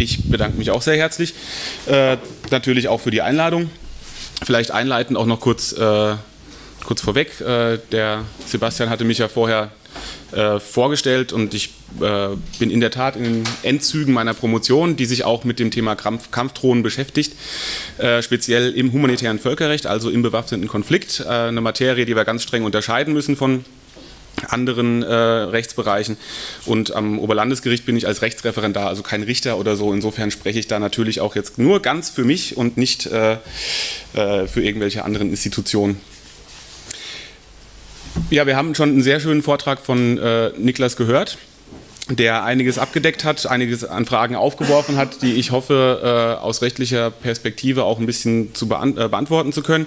Ich bedanke mich auch sehr herzlich. Äh, natürlich auch für die Einladung. Vielleicht einleitend auch noch kurz, äh, kurz vorweg. Äh, der Sebastian hatte mich ja vorher äh, vorgestellt und ich äh, bin in der Tat in den Endzügen meiner Promotion, die sich auch mit dem Thema Kampf Kampfdrohnen beschäftigt, äh, speziell im humanitären Völkerrecht, also im bewaffneten Konflikt, eine Materie, die wir ganz streng unterscheiden müssen von anderen äh, Rechtsbereichen. Und am Oberlandesgericht bin ich als Rechtsreferendar, also kein Richter oder so. Insofern spreche ich da natürlich auch jetzt nur ganz für mich und nicht äh, äh, für irgendwelche anderen Institutionen. Ja, wir haben schon einen sehr schönen Vortrag von äh, Niklas gehört der einiges abgedeckt hat, einiges an Fragen aufgeworfen hat, die ich hoffe, äh, aus rechtlicher Perspektive auch ein bisschen zu beant äh, beantworten zu können.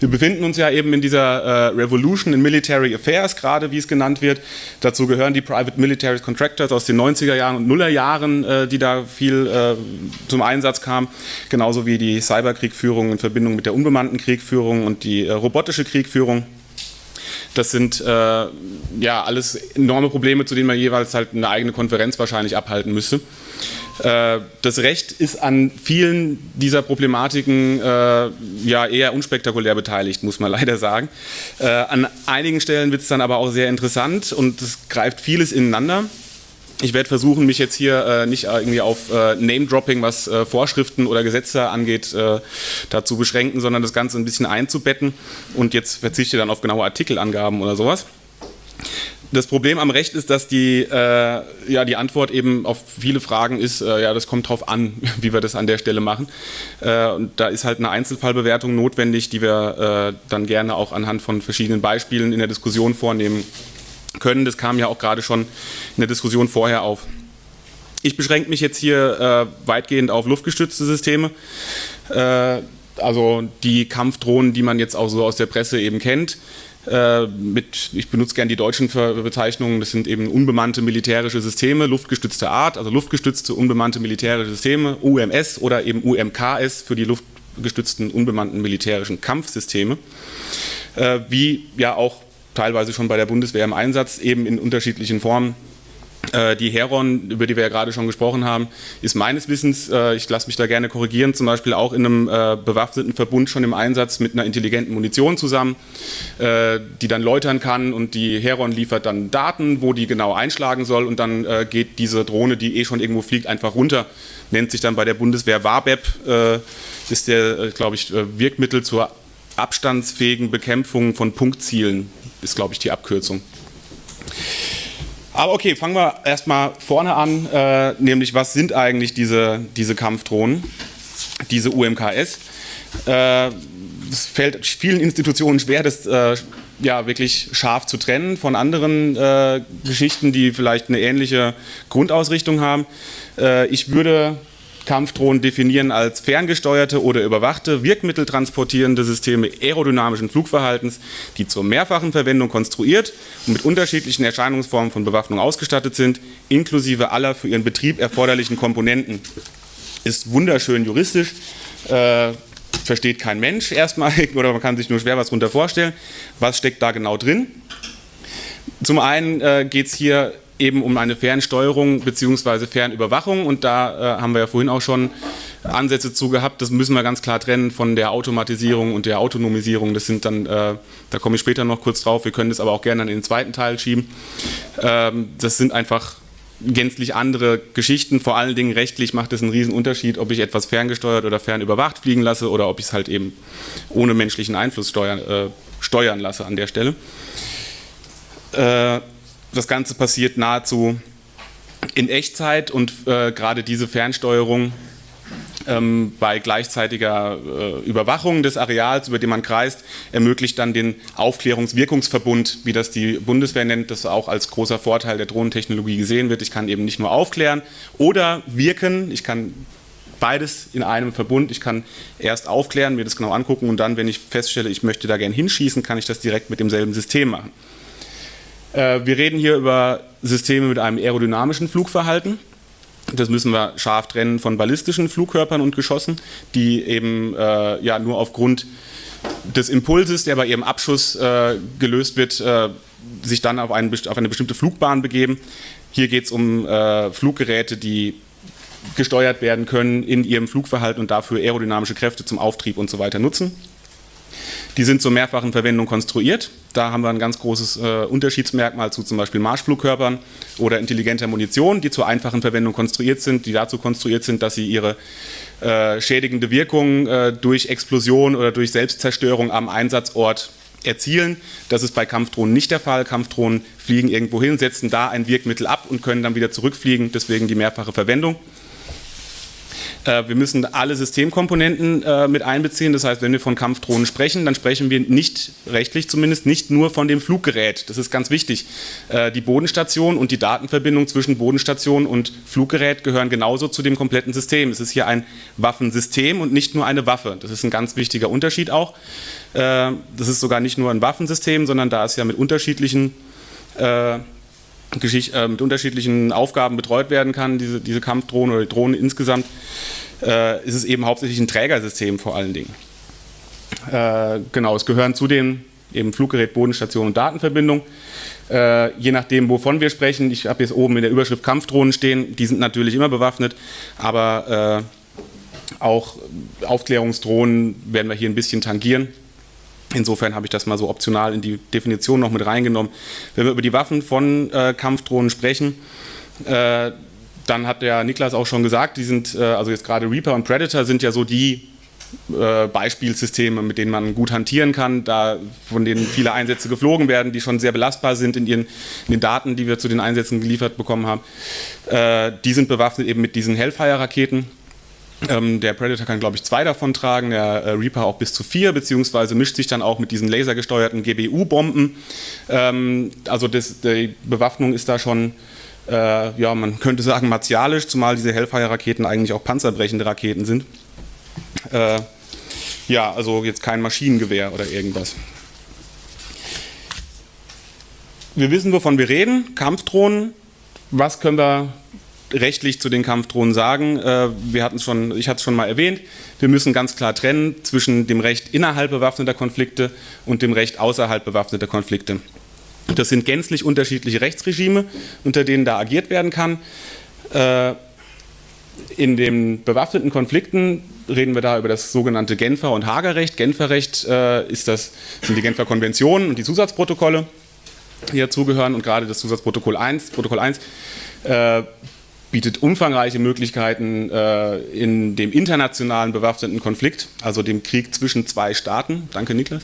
Wir befinden uns ja eben in dieser äh, Revolution in Military Affairs, gerade wie es genannt wird. Dazu gehören die Private Military Contractors aus den 90er Jahren und Nuller Jahren, äh, die da viel äh, zum Einsatz kamen, genauso wie die Cyberkriegführung in Verbindung mit der unbemannten Kriegführung und die äh, robotische Kriegführung. Das sind äh, ja alles enorme Probleme, zu denen man jeweils halt eine eigene Konferenz wahrscheinlich abhalten müsste. Äh, das Recht ist an vielen dieser Problematiken äh, ja eher unspektakulär beteiligt, muss man leider sagen. Äh, an einigen Stellen wird es dann aber auch sehr interessant und es greift vieles ineinander. Ich werde versuchen, mich jetzt hier äh, nicht irgendwie auf äh, Name-Dropping, was äh, Vorschriften oder Gesetze angeht, äh, dazu beschränken, sondern das Ganze ein bisschen einzubetten und jetzt verzichte dann auf genaue Artikelangaben oder sowas. Das Problem am Recht ist, dass die, äh, ja, die Antwort eben auf viele Fragen ist, äh, ja, das kommt drauf an, wie wir das an der Stelle machen. und da ist halt eine Einzelfallbewertung notwendig, die wir dann gerne auch anhand von verschiedenen Beispielen in der Diskussion vornehmen können. Das kam ja auch gerade schon in der Diskussion vorher auf. Ich beschränke mich jetzt hier äh, weitgehend auf luftgestützte Systeme. Äh, also die Kampfdrohnen, die man jetzt auch so aus der Presse eben kennt. Äh, mit, ich benutze gerne die deutschen Bezeichnungen, das sind eben unbemannte militärische Systeme, luftgestützte Art, also luftgestützte unbemannte militärische Systeme, UMS oder eben UMKS für die luftgestützten unbemannten militärischen Kampfsysteme, äh, wie ja auch teilweise schon bei der Bundeswehr im Einsatz, eben in unterschiedlichen Formen. Äh, die Heron, über die wir ja gerade schon gesprochen haben, ist meines Wissens, äh, ich lasse mich da gerne korrigieren, zum Beispiel auch in einem äh, bewaffneten Verbund schon im Einsatz mit einer intelligenten Munition zusammen, die dann läutern kann und die Heron liefert dann Daten, wo die genau einschlagen soll und dann geht diese Drohne, die eh schon irgendwo fliegt, einfach runter, nennt sich dann bei der Bundeswehr WABEP, ist der, glaube ich, Wirkmittel zur abstandsfähigen Bekämpfung von Punktzielen ist, glaube ich, die Abkürzung. Aber okay, fangen wir erstmal vorne an, äh, nämlich was sind eigentlich diese, diese Kampfdrohnen, diese UMKS. Äh, es fällt vielen Institutionen schwer, das äh, ja wirklich scharf zu trennen von anderen äh, Geschichten, die vielleicht eine ähnliche Grundausrichtung haben. Äh, ich würde Kampfdrohnen definieren als ferngesteuerte oder überwachte, wirkmitteltransportierende Systeme aerodynamischen Flugverhaltens, die zur mehrfachen Verwendung konstruiert und mit unterschiedlichen Erscheinungsformen von Bewaffnung ausgestattet sind, inklusive aller für ihren Betrieb erforderlichen Komponenten. Ist wunderschön juristisch, äh, versteht kein Mensch erstmal oder man kann sich nur schwer was darunter vorstellen. Was steckt da genau drin? Zum einen äh, geht es hier eben um eine Fernsteuerung bzw. Fernüberwachung und da äh, haben wir ja vorhin auch schon Ansätze zu gehabt. Das müssen wir ganz klar trennen von der Automatisierung und der Autonomisierung. Das sind dann, äh, da komme ich später noch kurz drauf, wir können das aber auch gerne in den zweiten Teil schieben. Ähm, das sind einfach gänzlich andere Geschichten. Vor allen Dingen rechtlich macht es einen riesen Unterschied, ob ich etwas ferngesteuert oder fernüberwacht fliegen lasse oder ob ich es halt eben ohne menschlichen Einfluss steuern, äh, steuern lasse an der Stelle. Äh, das Ganze passiert nahezu in Echtzeit und äh, gerade diese Fernsteuerung ähm, bei gleichzeitiger äh, Überwachung des Areals, über den man kreist, ermöglicht dann den Aufklärungswirkungsverbund, wie das die Bundeswehr nennt, das auch als großer Vorteil der Drohnentechnologie gesehen wird. Ich kann eben nicht nur aufklären oder wirken, ich kann beides in einem Verbund. Ich kann erst aufklären, mir das genau angucken und dann, wenn ich feststelle, ich möchte da gerne hinschießen, kann ich das direkt mit demselben System machen. Äh, wir reden hier über Systeme mit einem aerodynamischen Flugverhalten. Das müssen wir scharf trennen von ballistischen Flugkörpern und Geschossen, die eben äh, ja nur aufgrund des Impulses, der bei ihrem Abschuss äh, gelöst wird, äh, sich dann auf, einen, auf, eine bestimmte Flugbahn begeben. Hier geht es um äh, Fluggeräte, die gesteuert werden können in ihrem Flugverhalten und dafür aerodynamische Kräfte zum Auftrieb und so weiter nutzen. Die sind zur mehrfachen Verwendung konstruiert. Da haben wir ein ganz großes äh, Unterschiedsmerkmal zu zum Beispiel Marschflugkörpern oder intelligenter Munition, die zur einfachen Verwendung konstruiert sind, die dazu konstruiert sind, dass sie ihre äh, schädigende Wirkung äh, durch Explosion oder durch Selbstzerstörung am Einsatzort erzielen. Das ist bei Kampfdrohnen nicht der Fall. Kampfdrohnen fliegen irgendwo hin, setzen da ein Wirkmittel ab und können dann wieder zurückfliegen, deswegen die mehrfache Verwendung. Äh, wir müssen alle Systemkomponenten äh, mit einbeziehen. Das heißt, wenn wir von Kampfdrohnen sprechen, dann sprechen wir nicht, rechtlich zumindest, nicht nur von dem Fluggerät. Das ist ganz wichtig. Äh, die Bodenstation und die Datenverbindung zwischen Bodenstation und Fluggerät gehören genauso zu dem kompletten System. Es ist hier ein Waffensystem und nicht nur eine Waffe. Das ist ein ganz wichtiger Unterschied auch. Das ist sogar nicht nur ein Waffensystem, sondern da es ja mit unterschiedlichen äh, mit unterschiedlichen Aufgaben betreut werden kann, diese, diese Kampfdrohnen oder die Drohnen insgesamt, äh, ist es eben hauptsächlich ein Trägersystem vor allen Dingen. Äh, genau, es gehören zudem eben Fluggerät, Bodenstation und Datenverbindung. Äh, je nachdem, wovon wir sprechen, ich habe jetzt oben in der Überschrift Kampfdrohnen stehen, die sind natürlich immer bewaffnet, aber äh, auch Aufklärungsdrohnen werden wir hier ein bisschen tangieren. Insofern habe ich das mal so optional in die Definition noch mit reingenommen. Wenn wir über die Waffen von äh, Kampfdrohnen sprechen, äh, dann hat der Niklas auch schon gesagt, die sind, äh, also jetzt gerade Reaper und Predator sind ja so die äh, Beispielsysteme, mit denen man gut hantieren kann, da von denen viele Einsätze geflogen werden, die schon sehr belastbar sind in, ihren, in den Daten, die wir zu den Einsätzen geliefert bekommen haben. Äh, die sind bewaffnet eben mit diesen Hellfire-Raketen ähm, der Predator kann, glaube ich, zwei davon tragen, der äh, Reaper auch bis zu vier, beziehungsweise mischt sich dann auch mit diesen lasergesteuerten GBU-Bomben. Ähm, also das, die Bewaffnung ist da schon, äh, ja, man könnte sagen, martialisch, zumal diese Hellfire-Raketen eigentlich auch panzerbrechende Raketen sind. Äh, ja, also jetzt kein Maschinengewehr oder irgendwas. Wir wissen, wovon wir reden. Kampfdrohnen. Was können wir rechtlich zu den Kampfdrohnen sagen. Äh, wir hatten schon, ich hatte es schon mal erwähnt, wir müssen ganz klar trennen zwischen dem Recht innerhalb bewaffneter Konflikte und dem Recht außerhalb bewaffneter Konflikte. Das sind gänzlich unterschiedliche Rechtsregime, unter denen da agiert werden kann. Äh, in den bewaffneten Konflikten reden wir da über das sogenannte Genfer- und Hagerrecht. Genferrecht äh, ist das, sind die Genfer Konventionen und die Zusatzprotokolle, die dazugehören. Und gerade das Zusatzprotokoll 1, Protokoll 1 äh, bietet umfangreiche Möglichkeiten äh, in dem internationalen bewaffneten Konflikt, also dem Krieg zwischen zwei Staaten, danke Niklas,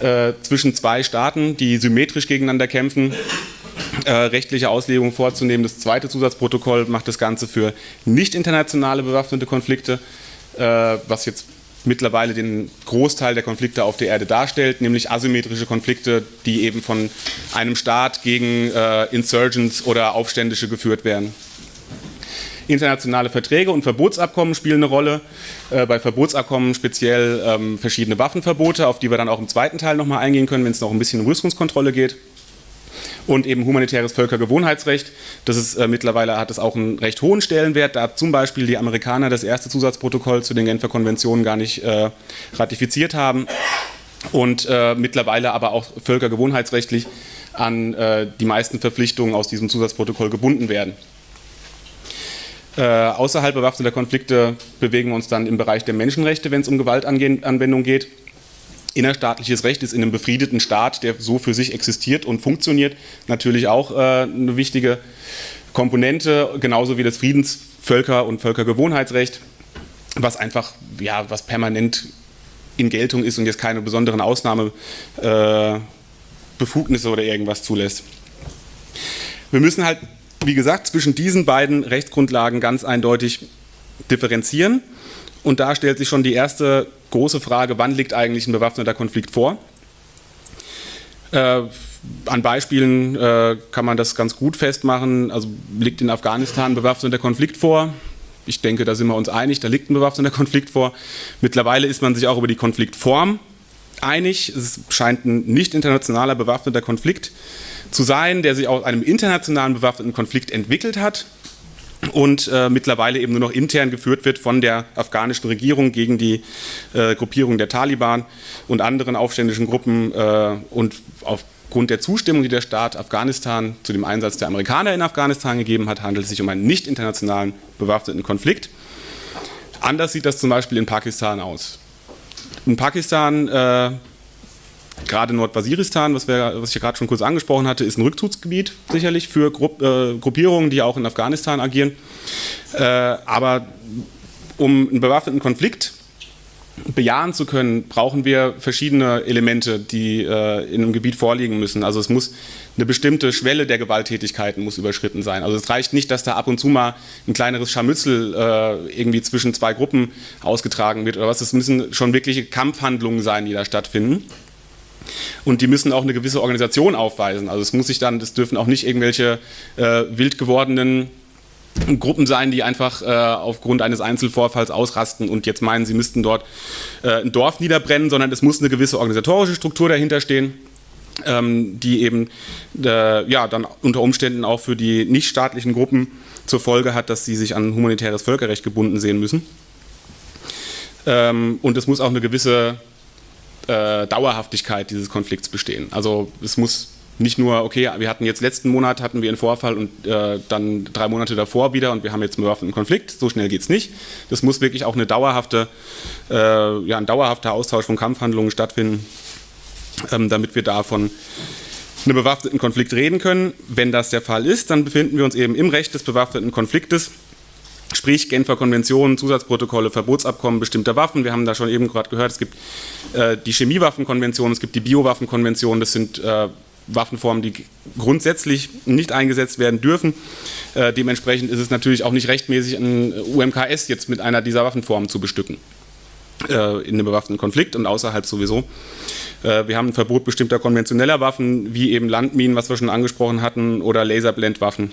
äh, zwischen zwei Staaten, die symmetrisch gegeneinander kämpfen, äh, rechtliche Auslegungen vorzunehmen. Das zweite Zusatzprotokoll macht das Ganze für nicht internationale bewaffnete Konflikte, äh, was jetzt mittlerweile den Großteil der Konflikte auf der Erde darstellt, nämlich asymmetrische Konflikte, die eben von einem Staat gegen äh, Insurgents oder Aufständische geführt werden. Internationale Verträge und Verbotsabkommen spielen eine Rolle. Äh, bei Verbotsabkommen speziell ähm, verschiedene Waffenverbote, auf die wir dann auch im zweiten Teil nochmal eingehen können, wenn es noch ein bisschen um Rüstungskontrolle geht. Und eben humanitäres Völkergewohnheitsrecht. Das ist äh, mittlerweile hat es auch einen recht hohen Stellenwert, da zum Beispiel die Amerikaner das erste Zusatzprotokoll zu den Genfer Konventionen gar nicht äh, ratifiziert haben und äh, mittlerweile aber auch völkergewohnheitsrechtlich an äh, die meisten Verpflichtungen aus diesem Zusatzprotokoll gebunden werden. Äh, außerhalb bewaffneter Konflikte bewegen wir uns dann im Bereich der Menschenrechte, wenn es um Gewaltanwendung geht. Innerstaatliches Recht ist in einem befriedeten Staat, der so für sich existiert und funktioniert, natürlich auch äh, eine wichtige Komponente, genauso wie das Friedensvölker- und Völkergewohnheitsrecht, was einfach, ja, was permanent in Geltung ist und jetzt keine besonderen Ausnahmebefugnisse äh, oder irgendwas zulässt. Wir müssen halt wie gesagt, zwischen diesen beiden Rechtsgrundlagen ganz eindeutig differenzieren. Und da stellt sich schon die erste große Frage, wann liegt eigentlich ein bewaffneter Konflikt vor? Äh, an Beispielen äh, kann man das ganz gut festmachen. Also liegt in Afghanistan ein bewaffneter Konflikt vor? Ich denke, da sind wir uns einig, da liegt ein bewaffneter Konflikt vor. Mittlerweile ist man sich auch über die Konfliktform einig. Es scheint ein nicht internationaler bewaffneter Konflikt zu sein, der sich aus einem internationalen bewaffneten Konflikt entwickelt hat. und äh, mittlerweile eben nur noch intern geführt wird von der afghanischen Regierung gegen die äh, Gruppierung der Taliban und anderen aufständischen Gruppen äh, und aufgrund der Zustimmung, die der Staat Afghanistan zu dem Einsatz der Amerikaner in Afghanistan gegeben hat, handelt es sich um einen nicht internationalen bewaffneten Konflikt. Anders sieht das zum Beispiel in Pakistan aus. In Pakistan äh, gerade Nordwaziristan, was, wir, was ich gerade schon kurz angesprochen hatte, ist ein Rückzugsgebiet sicherlich für Grupp, äh, Gruppierungen, die auch in Afghanistan agieren. Äh, aber um einen bewaffneten Konflikt bejahen zu können, brauchen wir verschiedene Elemente, die äh, in einem Gebiet vorliegen müssen. Also es muss eine bestimmte Schwelle der Gewalttätigkeiten muss überschritten sein. Also es reicht nicht, dass da ab und zu mal ein kleineres Scharmützel äh, irgendwie zwischen zwei Gruppen ausgetragen wird oder was. Es müssen schon wirkliche Kampfhandlungen sein, die da stattfinden. Und die müssen auch eine gewisse Organisation aufweisen. Also es muss sich dann, das dürfen auch nicht irgendwelche äh, wild gewordenen Gruppen sein, die einfach äh, aufgrund eines Einzelvorfalls ausrasten und jetzt meinen, sie müssten dort äh, ein Dorf niederbrennen, sondern es muss eine gewisse organisatorische Struktur dahinter stehen, ähm, die eben äh, ja, dann unter Umständen auch für die nichtstaatlichen Gruppen zur Folge hat, dass sie sich an humanitäres Völkerrecht gebunden sehen müssen. Ähm, und es muss auch eine gewisse äh, Dauerhaftigkeit dieses Konflikts bestehen. Also es muss nicht nur, okay, wir hatten jetzt letzten Monat hatten wir einen Vorfall und äh, dann drei Monate davor wieder und wir haben jetzt einen bewaffneten Konflikt. So schnell geht es nicht. Das muss wirklich auch eine dauerhafte, äh, ja, ein dauerhafter Austausch von Kampfhandlungen stattfinden, ähm, damit wir davon einen bewaffneten Konflikt reden können. Wenn das der Fall ist, dann befinden wir uns eben im Recht des bewaffneten Konfliktes Sprich Genfer Konventionen, Zusatzprotokolle, Verbotsabkommen bestimmter Waffen. Wir haben da schon eben gerade gehört, es gibt äh, die Chemiewaffenkonvention, es gibt die Biowaffenkonvention. Das sind äh, Waffenformen, die grundsätzlich nicht eingesetzt werden dürfen. Äh, dementsprechend ist es natürlich auch nicht rechtmäßig, ein UMKS jetzt mit einer dieser Waffenformen zu bestücken äh, in einem bewaffneten Konflikt und außerhalb sowieso. Äh, wir haben ein Verbot bestimmter konventioneller Waffen, wie eben Landminen, was wir schon angesprochen hatten, oder Laserblendwaffen.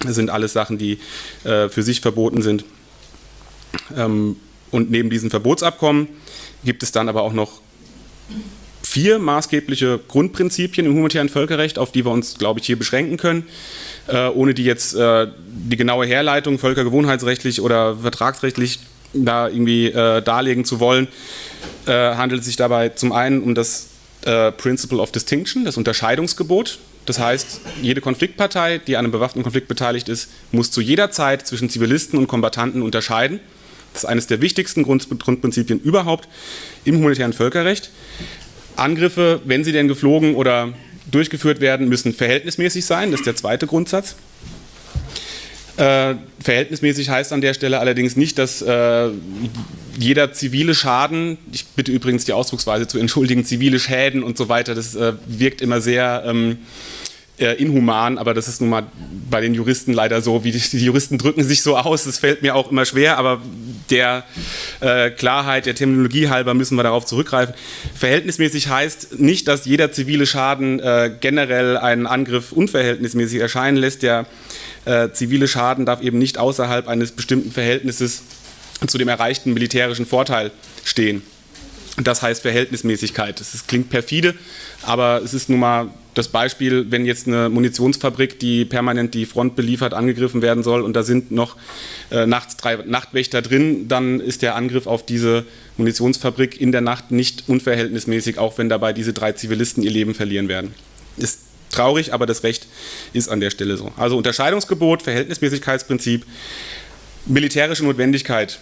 Das sind alles Sachen, die äh, für sich verboten sind. Ähm, und neben diesen Verbotsabkommen gibt es dann aber auch noch vier maßgebliche Grundprinzipien im humanitären Völkerrecht, auf die wir uns, glaube ich, hier beschränken können, äh, ohne die jetzt äh, die genaue Herleitung völkergewohnheitsrechtlich oder vertragsrechtlich da irgendwie äh, darlegen zu wollen, äh, handelt es sich dabei zum einen um das äh, Principle of Distinction, das Unterscheidungsgebot. Das heißt, jede Konfliktpartei, die an einem bewaffneten Konflikt beteiligt ist, muss zu jeder Zeit zwischen Zivilisten und Kombattanten unterscheiden. Das ist eines der wichtigsten Grundprinzipien überhaupt im humanitären Völkerrecht. Angriffe, wenn sie denn geflogen oder durchgeführt werden, müssen verhältnismäßig sein. Das ist der zweite Grundsatz. Äh, verhältnismäßig heißt an der Stelle allerdings nicht, dass äh, jeder zivile Schaden, ich bitte übrigens die Ausdrucksweise zu entschuldigen, zivile Schäden und so weiter, das äh, wirkt immer sehr ähm, äh, inhuman, aber das ist nun mal bei den Juristen leider so, wie die, die, Juristen drücken sich so aus, das fällt mir auch immer schwer, aber der äh, Klarheit, der Terminologie halber müssen wir darauf zurückgreifen. Verhältnismäßig heißt nicht, dass jeder zivile Schaden äh, generell einen Angriff unverhältnismäßig erscheinen lässt, der äh, zivile Schaden darf eben nicht außerhalb eines bestimmten Verhältnisses zu dem erreichten militärischen Vorteil stehen. Das heißt Verhältnismäßigkeit. Das klingt perfide, aber es ist nun mal das Beispiel, wenn jetzt eine Munitionsfabrik, die permanent die Front beliefert, angegriffen werden soll und da sind noch äh, nachts drei Nachtwächter drin, dann ist der Angriff auf diese Munitionsfabrik in der Nacht nicht unverhältnismäßig, auch wenn dabei diese drei Zivilisten ihr Leben verlieren werden. Ist traurig, aber das Recht ist an der Stelle so. Also Unterscheidungsgebot, Verhältnismäßigkeitsprinzip, militärische Notwendigkeit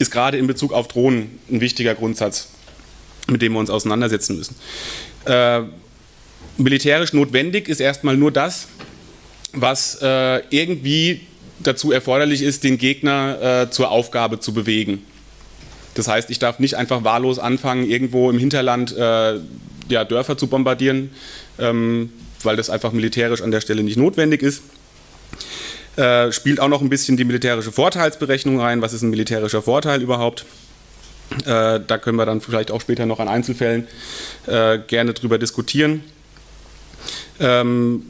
ist gerade in Bezug auf Drohnen ein wichtiger Grundsatz, mit dem wir uns auseinandersetzen müssen. Äh, militärisch notwendig ist erstmal nur das, was äh, irgendwie dazu erforderlich ist, den Gegner äh, zur Aufgabe zu bewegen. Das heißt, ich darf nicht einfach wahllos anfangen, irgendwo im Hinterland äh, ja, Dörfer zu bombardieren, ähm, weil das einfach militärisch an der Stelle nicht notwendig ist. Äh, spielt auch noch ein bisschen die militärische Vorteilsberechnung rein. Was ist ein militärischer Vorteil überhaupt? Äh, da können wir dann vielleicht auch später noch an Einzelfällen äh, gerne drüber diskutieren. Ähm,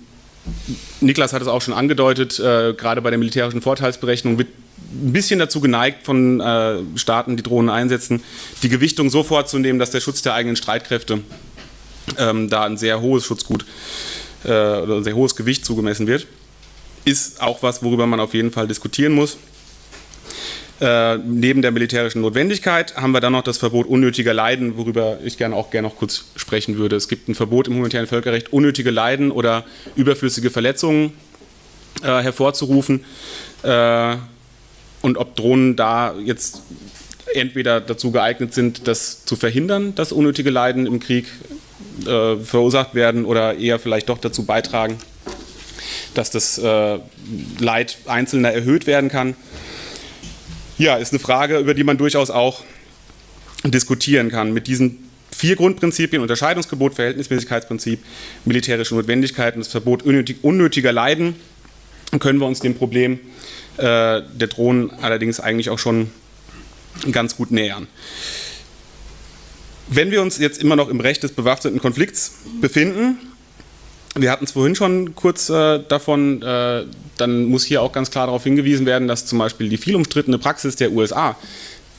Niklas hat es auch schon angedeutet, äh, gerade bei der militärischen Vorteilsberechnung wird ein bisschen dazu geneigt von äh, Staaten, die Drohnen einsetzen, die Gewichtung so vorzunehmen, dass der Schutz der eigenen Streitkräfte ähm, da ein sehr hohes Schutzgut äh, oder ein sehr hohes Gewicht zugemessen wird. ist auch was, worüber man auf jeden Fall diskutieren muss. Äh, neben der militärischen Notwendigkeit haben wir dann noch das Verbot unnötiger Leiden, worüber ich gerne auch gerne noch kurz sprechen würde. Es gibt ein Verbot im humanitären Völkerrecht, unnötige Leiden oder überflüssige Verletzungen äh, hervorzurufen. Äh, und ob Drohnen da jetzt entweder dazu geeignet sind, das zu verhindern, dass unnötige Leiden im Krieg äh, verursacht werden oder eher vielleicht doch dazu beitragen, dass das äh, Leid Einzelner erhöht werden kann. Ja, ist eine Frage, über die man durchaus auch diskutieren kann. Mit diesen vier Grundprinzipien, Unterscheidungsgebot, Verhältnismäßigkeitsprinzip, militärische Notwendigkeit und das Verbot unnötig, unnötiger Leiden, können wir uns dem Problem äh, der Drohnen allerdings eigentlich auch schon ganz gut nähern. Wenn wir uns jetzt immer noch im Recht des bewaffneten Konflikts befinden, wir hatten es vorhin schon kurz äh, davon, äh, dann muss hier auch ganz klar darauf hingewiesen werden, dass zum Beispiel die viel umstrittene Praxis der USA,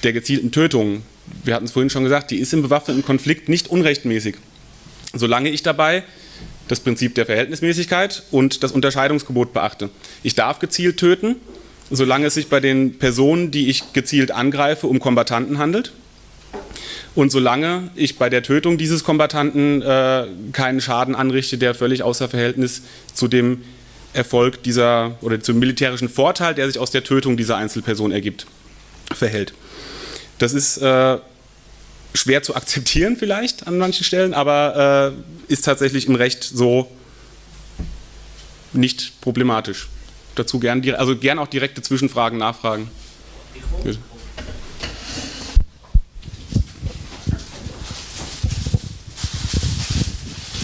der gezielten Tötungen, wir hatten es vorhin schon gesagt, die ist im bewaffneten Konflikt nicht unrechtmäßig. Solange ich dabei das Prinzip der Verhältnismäßigkeit und das Unterscheidungsgebot beachte. Ich darf gezielt töten, solange es sich bei den Personen, die ich gezielt angreife, um Kombattanten handelt. Und solange ich bei der Tötung dieses Kombattanten äh, keinen Schaden anrichte, der völlig außer Verhältnis zu dem Erfolg dieser oder zum militärischen Vorteil, der sich aus der Tötung dieser Einzelperson ergibt, verhält. Das ist äh, schwer zu akzeptieren vielleicht an manchen Stellen, aber äh, ist tatsächlich im Recht so nicht problematisch dazu gern, also gern auch direkte Zwischenfragen nachfragen. Bitte.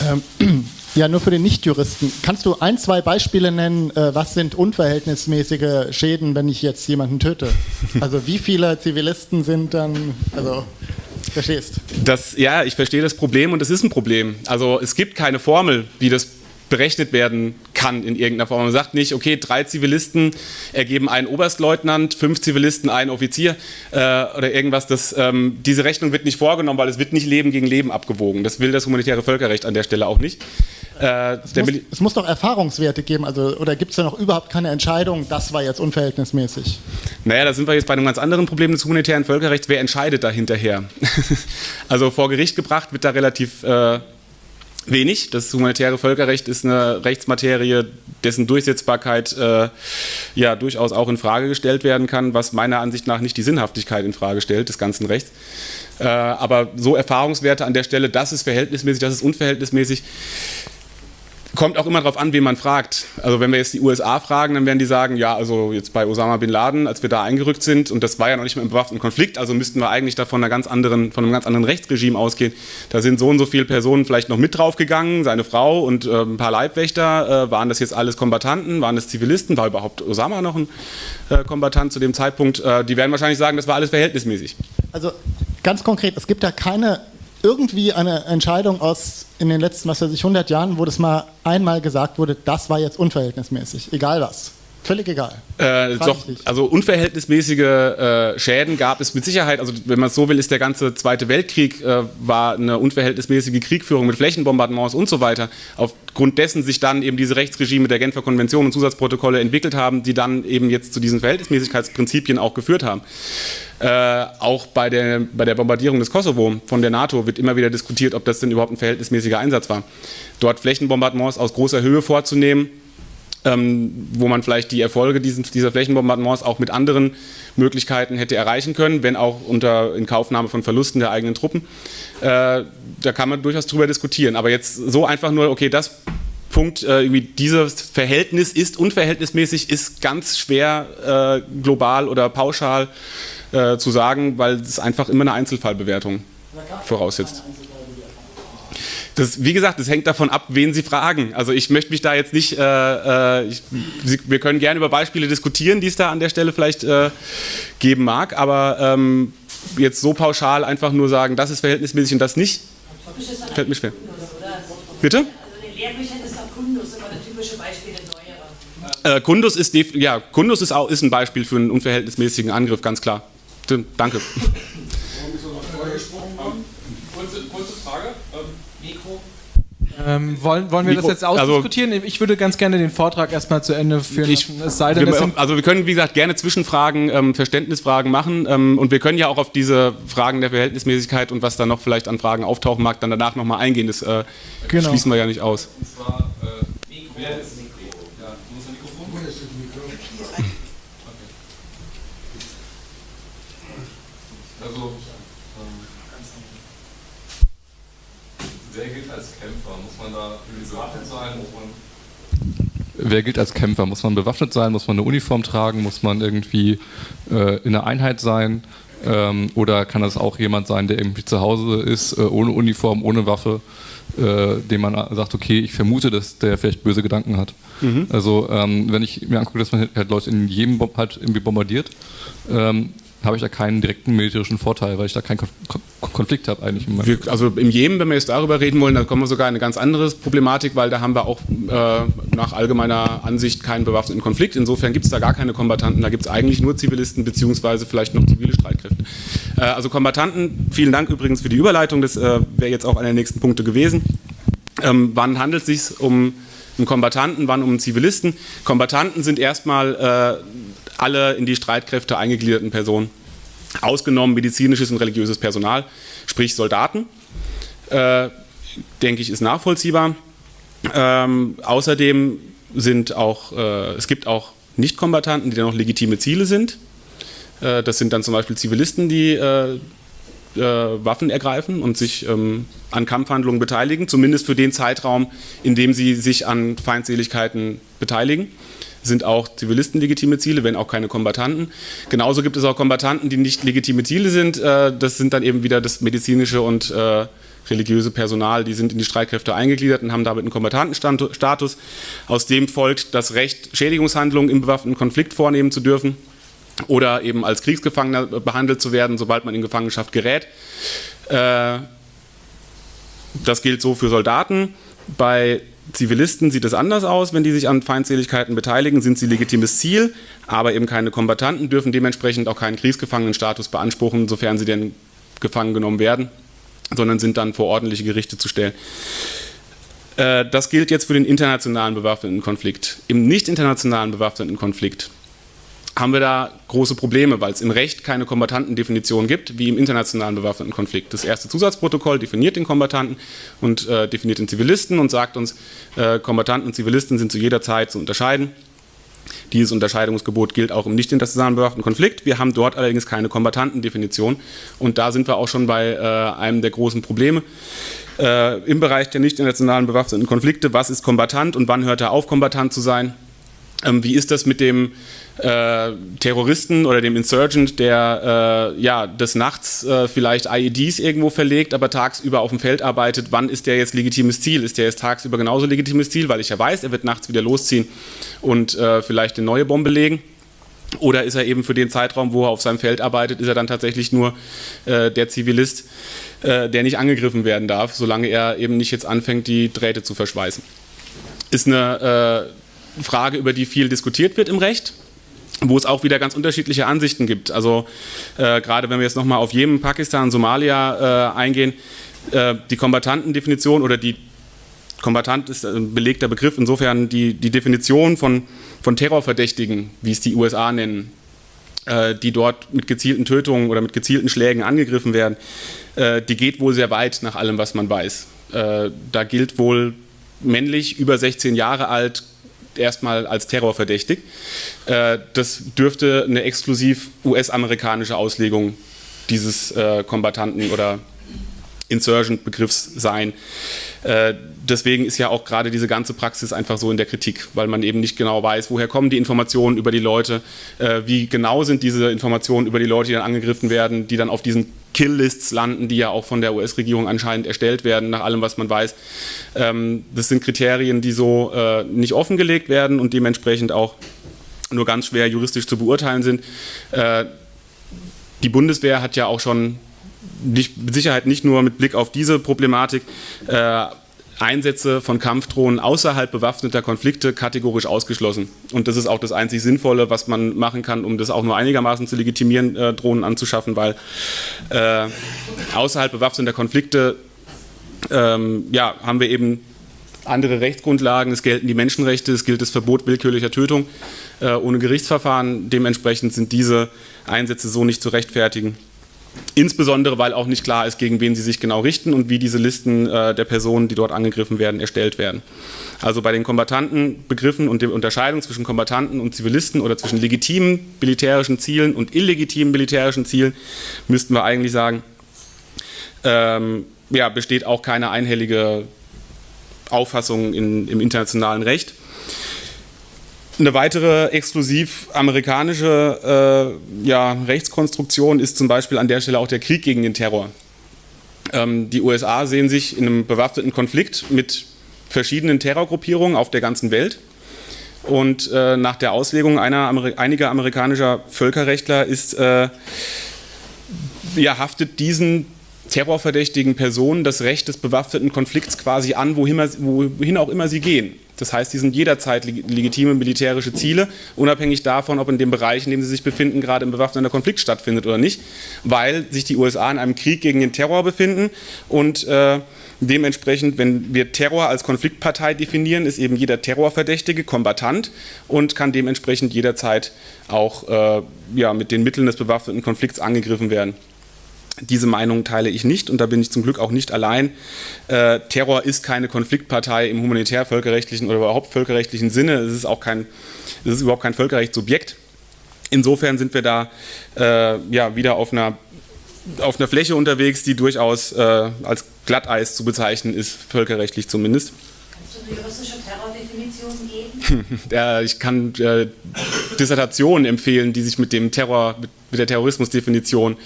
Ähm, ja, nur für den Nichtjuristen. Kannst du ein, zwei Beispiele nennen, äh, was sind unverhältnismäßige Schäden, wenn ich jetzt jemanden töte? Also wie viele Zivilisten sind dann, also verstehst? Das, ja, ich verstehe das Problem und es ist ein Problem. Also es gibt keine Formel, wie das berechnet werden kann in irgendeiner Form. Man sagt nicht, okay, drei Zivilisten ergeben einen Oberstleutnant, fünf Zivilisten einen Offizier äh, oder irgendwas. Das, ähm, diese Rechnung wird nicht vorgenommen, weil es wird nicht Leben gegen Leben abgewogen. Das will das humanitäre Völkerrecht an der Stelle auch nicht. Äh, es, muss, es, muss, doch Erfahrungswerte geben, also, oder gibt es da noch überhaupt keine Entscheidung, das war jetzt unverhältnismäßig? Naja, da sind wir jetzt bei einem ganz anderen Problem des humanitären Völkerrechts. Wer entscheidet da hinterher? also vor Gericht gebracht wird da relativ... Äh, wenig. Das humanitäre Völkerrecht ist eine Rechtsmaterie, dessen Durchsetzbarkeit äh, ja durchaus auch in Frage gestellt werden kann, was meiner Ansicht nach nicht die Sinnhaftigkeit in Frage stellt des ganzen Rechts. Äh, aber so Erfahrungswerte an der Stelle, das ist verhältnismäßig, das ist unverhältnismäßig, Kommt auch immer darauf an, wen man fragt. Also wenn wir jetzt die USA fragen, dann werden die sagen, ja, also jetzt bei Osama Bin Laden, als wir da eingerückt sind, und das war ja noch nicht mal im bewaffneten Konflikt, also müssten wir eigentlich da von, einer ganz anderen, von einem ganz anderen Rechtsregime ausgehen. Da sind so und so viele Personen vielleicht noch mit draufgegangen, seine Frau und äh, ein paar Leibwächter. Äh, waren das jetzt alles Kombattanten, waren das Zivilisten? War überhaupt Osama noch ein äh, Kombatant zu dem Zeitpunkt? Äh, die werden wahrscheinlich sagen, das war alles verhältnismäßig. Also ganz konkret, es gibt da keine irgendwie eine Entscheidung aus in den letzten, was weiß ich, 100 Jahren, wo das mal einmal gesagt wurde, das war jetzt unverhältnismäßig, egal was. Völlig egal. Äh, doch, also unverhältnismäßige äh, Schäden gab es mit Sicherheit. Also wenn man es so will, ist der ganze Zweite Weltkrieg äh, war eine unverhältnismäßige Kriegführung mit Flächenbombardements und so weiter. Aufgrund dessen sich dann eben diese Rechtsregime der Genfer Konvention und Zusatzprotokolle entwickelt haben, die dann eben jetzt zu diesen Verhältnismäßigkeitsprinzipien auch geführt haben. Äh, auch bei der, bei der Bombardierung des Kosovo von der NATO wird immer wieder diskutiert, ob das denn überhaupt ein verhältnismäßiger Einsatz war. Dort Flächenbombardements aus großer Höhe vorzunehmen, ähm, wo man vielleicht die Erfolge diesen, dieser Flächenbombardements auch mit anderen Möglichkeiten hätte erreichen können, wenn auch unter Inkaufnahme von Verlusten der eigenen Truppen. Äh, da kann man durchaus drüber diskutieren. Aber jetzt so einfach nur, okay, das Punkt, äh, dieses Verhältnis ist unverhältnismäßig, ist ganz schwer äh, global oder pauschal äh, zu sagen, weil es einfach immer eine Einzelfallbewertung voraussetzt. Das, wie gesagt, es hängt davon ab, wen Sie fragen. Also ich möchte mich da jetzt nicht, äh, äh, ich, wir können gerne über Beispiele diskutieren, die es da an der Stelle vielleicht äh, geben mag, aber ähm, jetzt so pauschal einfach nur sagen, das ist verhältnismäßig und das nicht, fällt mir schwer. Bitte? Also den Lehrbüchern ist doch Kundus immer das typische Beispiel in. Äh, Kundus ist, ja, Kundus ist, auch, ist ein Beispiel für einen unverhältnismäßigen Angriff, ganz klar. Danke. Ähm, wollen, wollen wir Mikro, das jetzt ausdiskutieren? Also, ich würde ganz gerne den Vortrag erstmal zu Ende führen ich, Es sei denn, wir, also wir können, wie gesagt, gerne Zwischenfragen, ähm, Verständnisfragen machen ähm, und wir können ja auch auf diese Fragen der Verhältnismäßigkeit und was da noch vielleicht an Fragen auftauchen mag, dann danach nochmal eingehen. Das äh, genau. schließen wir ja nicht aus. Und zwar, äh, wer ist Mikro? Ja, muss ein Mikrofon? Wo ist das Mikro? Okay. Also, Wer gilt als Kämpfer? Muss man da bewaffnet sein? Muss man Wer gilt als Kämpfer? Muss man bewaffnet sein? Muss man eine Uniform tragen? Muss man irgendwie äh, in einer Einheit sein? Ähm, oder kann das auch jemand sein, der irgendwie zu Hause ist, äh, ohne Uniform, ohne Waffe, äh, dem man sagt, okay, ich vermute, dass der vielleicht böse Gedanken hat. Mhm. Also ähm, wenn ich mir angucke, dass man halt Leute in jedem halt irgendwie bombardiert, ähm, habe ich da keinen direkten militärischen Vorteil, weil ich da keinen Konflikt habe eigentlich. Wir, also im Jemen, wenn wir jetzt darüber reden wollen, dann kommen wir sogar in eine ganz andere Problematik, weil da haben wir auch äh, nach allgemeiner Ansicht keinen bewaffneten Konflikt. Insofern gibt es da gar keine Kombattanten, da gibt es eigentlich nur Zivilisten beziehungsweise vielleicht noch zivile Streitkräfte. Äh, also Kombattanten, vielen Dank übrigens für die Überleitung, das äh, wäre jetzt auch einer der nächsten Punkte gewesen. Ähm, wann handelt es sich um einen Kombattanten, wann um einen Zivilisten? Kombattanten sind erstmal äh, alle in die Streitkräfte eingegliederten Personen, ausgenommen medizinisches und religiöses Personal, sprich Soldaten. Äh, denke ich, ist nachvollziehbar. Ähm, außerdem sind auch, äh, es gibt auch Nichtkombattanten, die dann noch legitime Ziele sind. Äh, das sind dann zum Beispiel Zivilisten, die äh, äh, Waffen ergreifen und sich ähm, an Kampfhandlungen beteiligen, zumindest für den Zeitraum, in dem sie sich an Feindseligkeiten beteiligen sind auch Zivilisten legitime Ziele, wenn auch keine Kombattanten. Genauso gibt es auch Kombattanten, die nicht legitime Ziele sind. Äh, das sind dann eben wieder das medizinische und äh, religiöse Personal, die sind in die Streitkräfte eingegliedert und haben damit einen Kombattantenstatus. Aus dem folgt das Recht, Schädigungshandlungen im bewaffneten Konflikt vornehmen zu dürfen oder eben als Kriegsgefangener behandelt zu werden, sobald man in Gefangenschaft gerät. Äh, das gilt so für Soldaten. Bei Zivilisten sieht es anders aus, wenn die sich an Feindseligkeiten beteiligen, sind sie legitimes Ziel, aber eben keine Kombattanten, dürfen dementsprechend auch keinen Kriegsgefangenenstatus beanspruchen, sofern sie denn gefangen genommen werden, sondern sind dann vor ordentliche Gerichte zu stellen. Äh, das gilt jetzt für den internationalen bewaffneten Konflikt. Im nicht internationalen bewaffneten Konflikt haben wir da große Probleme, weil es im Recht keine Kombantantendefinition gibt, wie im internationalen bewaffneten Konflikt. Das erste Zusatzprotokoll definiert den Kombattanten und äh, definiert den Zivilisten und sagt uns, äh, Kombattanten und Zivilisten sind zu jeder Zeit zu unterscheiden. Dieses Unterscheidungsgebot gilt auch im nicht internationalen bewaffneten Konflikt. Wir haben dort allerdings keine Kombantantendefinition und da sind wir auch schon bei äh, einem der großen Probleme. Äh, Im Bereich der nicht internationalen bewaffneten Konflikte, was ist Kombatant und wann hört er auf, Kombatant zu sein? Ähm, wie ist das mit dem äh, Terroristen oder dem Insurgent, der äh, ja, des Nachts äh, vielleicht IEDs irgendwo verlegt, aber tagsüber auf dem Feld arbeitet? Wann ist der jetzt legitimes Ziel? Ist der jetzt tagsüber genauso legitimes Ziel, weil ich ja weiß, er wird nachts wieder losziehen und äh, vielleicht eine neue Bombe legen? Oder ist er eben für den Zeitraum, wo er auf seinem Feld arbeitet, ist er dann tatsächlich nur äh, der Zivilist, äh, der nicht angegriffen werden darf, solange er eben nicht jetzt anfängt, die Drähte zu verschweißen? Ist eine Frage, über die viel diskutiert wird im Recht wo es auch wieder ganz unterschiedliche Ansichten gibt. Also äh, gerade wenn wir jetzt nochmal auf Jemen, Pakistan, Somalia äh, eingehen, äh, die Kombatantendefinition oder die Kombatant ist ein belegter Begriff, insofern die, die Definition von, von Terrorverdächtigen, wie es die USA nennen, äh, die dort mit gezielten Tötungen oder mit gezielten Schlägen angegriffen werden, äh, die geht wohl sehr weit nach allem, was man weiß. Äh, da gilt wohl männlich, über 16 Jahre alt, erstmal als terrorverdächtig. Äh, das dürfte eine exklusiv US-amerikanische Auslegung dieses äh, oder Insurgent-Begriffs sein. Äh, deswegen ist ja auch gerade diese ganze Praxis einfach so in der Kritik, weil man eben nicht genau weiß, woher kommen die Informationen über die Leute, äh, wie genau sind diese Informationen über die Leute, die dann angegriffen werden, die dann auf diesen Kill-Lists landen, die ja auch von der US-Regierung anscheinend erstellt werden, nach allem, was man weiß. Ähm, das sind Kriterien, die so äh, nicht offengelegt werden und dementsprechend auch nur ganz schwer juristisch zu beurteilen sind. Äh, die Bundeswehr hat ja auch schon mit Sicherheit nicht nur mit Blick auf diese Problematik äh, Einsätze von Kampfdrohnen außerhalb bewaffneter Konflikte kategorisch ausgeschlossen. Und das ist auch das einzig Sinnvolle, was man machen kann, um das auch nur einigermaßen zu legitimieren, äh, Drohnen anzuschaffen, weil äh, außerhalb bewaffneter Konflikte ähm, ja, haben wir eben andere Rechtsgrundlagen, es gelten die Menschenrechte, es gilt das Verbot willkürlicher Tötung äh, ohne Gerichtsverfahren. Dementsprechend sind diese Einsätze so nicht zu rechtfertigen. Insbesondere, weil auch nicht klar ist, gegen wen sie sich genau richten und wie diese Listen äh, der Personen, die dort angegriffen werden, erstellt werden. Also bei den Kombatantenbegriffen und der Unterscheidung zwischen Kombatanten und Zivilisten oder zwischen legitimen militärischen Zielen und illegitimen militärischen Zielen müssten wir eigentlich sagen, ähm, ja, besteht auch keine einhellige Auffassung in, im internationalen Recht. Eine weitere exklusiv amerikanische äh, ja, Rechtskonstruktion ist zum Beispiel an der Stelle auch der Krieg gegen den Terror. Ähm, die USA sehen sich in einem bewaffneten Konflikt mit verschiedenen Terrorgruppierungen auf der ganzen Welt. Und äh, nach der Auslegung Ameri einiger amerikanischer Völkerrechtler ist, äh, ja, haftet diesen terrorverdächtigen Personen das Recht des bewaffneten Konflikts quasi an, wohin, wohin auch immer sie gehen. Das heißt, die sind jederzeit legitime militärische Ziele, unabhängig davon, ob in dem Bereich, in dem sie sich befinden, gerade ein bewaffneter Konflikt stattfindet oder nicht, weil sich die USA in einem Krieg gegen den Terror befinden und äh, dementsprechend, wenn wir Terror als Konfliktpartei definieren, ist eben jeder Terrorverdächtige Kombatant und kann dementsprechend jederzeit auch äh, ja, mit den Mitteln des bewaffneten Konflikts angegriffen werden. Diese Meinung teile ich nicht und da bin ich zum Glück auch nicht allein. Äh, Terror ist keine Konfliktpartei im humanitär-völkerrechtlichen oder überhaupt völkerrechtlichen Sinne. Es ist auch kein, es ist überhaupt kein Völkerrechtssubjekt. Insofern sind wir da äh, ja, wieder auf einer, auf einer Fläche unterwegs, die durchaus äh, als Glatteis zu bezeichnen ist, völkerrechtlich zumindest. Kannst du eine juristische Terrordefinition geben? ja, ich kann äh, Dissertationen empfehlen, die sich mit dem Terror, mit, mit der Terrorismusdefinition äh,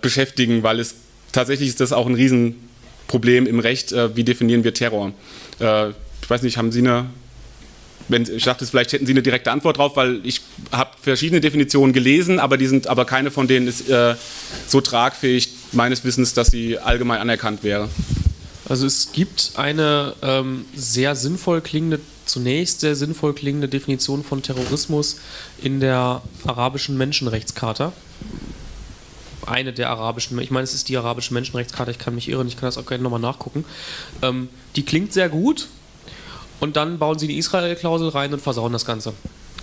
beschäftigen, weil es tatsächlich ist das auch ein Riesenproblem im Recht, äh, wie definieren wir Terror. Äh, ich weiß nicht, haben Sie eine wenn, ich dachte, vielleicht hätten Sie eine direkte Antwort drauf, weil ich habe verschiedene Definitionen gelesen, aber, die sind, aber keine von denen ist äh, so tragfähig meines Wissens, dass sie allgemein anerkannt wäre. Also es gibt eine ähm, sehr sinnvoll klingende, zunächst sehr sinnvoll klingende Definition von Terrorismus in der arabischen Menschenrechtscharta eine der arabischen, ich meine, es ist die arabische Menschenrechtskarte, ich kann mich irren, ich kann das auch gerne nochmal nachgucken. Ähm, die klingt sehr gut und dann bauen sie die Israel-Klausel rein und versauen das Ganze.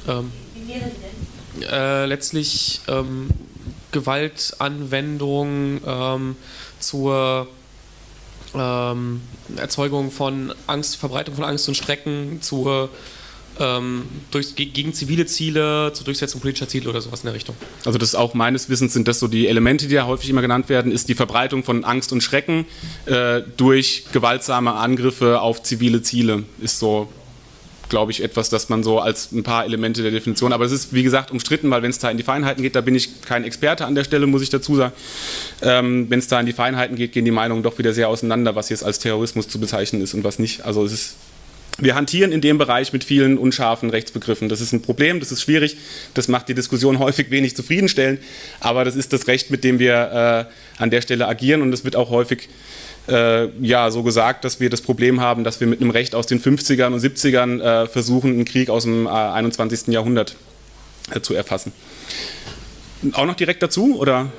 Ähm, Wie wäre die denn? Äh, letztlich ähm, Gewaltanwendung ähm, zur ähm, Erzeugung von Angst, Verbreitung von Angst und Strecken, zur durch, gegen zivile Ziele, zur Durchsetzung politischer Ziele oder sowas in der Richtung. Also das ist auch meines Wissens sind das so die Elemente, die ja häufig immer genannt werden, ist die Verbreitung von Angst und Schrecken äh, durch gewaltsame Angriffe auf zivile Ziele, ist so glaube ich, etwas, das man so als ein paar Elemente der Definition, aber es ist, wie gesagt, umstritten, weil wenn es da in die Feinheiten geht, da bin ich kein Experte an der Stelle, muss ich dazu sagen. Ähm, wenn es da in die Feinheiten geht, gehen die Meinungen doch wieder sehr auseinander, was jetzt als Terrorismus zu bezeichnen ist und was nicht. Also es ist wir hantieren in dem Bereich mit vielen unscharfen Rechtsbegriffen. Das ist ein Problem, das ist schwierig, das macht die Diskussion häufig wenig zufriedenstellend, aber das ist das Recht, mit dem wir äh, an der Stelle agieren und es wird auch häufig äh, ja, so gesagt, dass wir das Problem haben, dass wir mit einem Recht aus den 50ern und 70ern äh, versuchen, einen Krieg aus dem 21. Äh, Jahrhundert äh, zu erfassen. Auch noch direkt dazu, oder?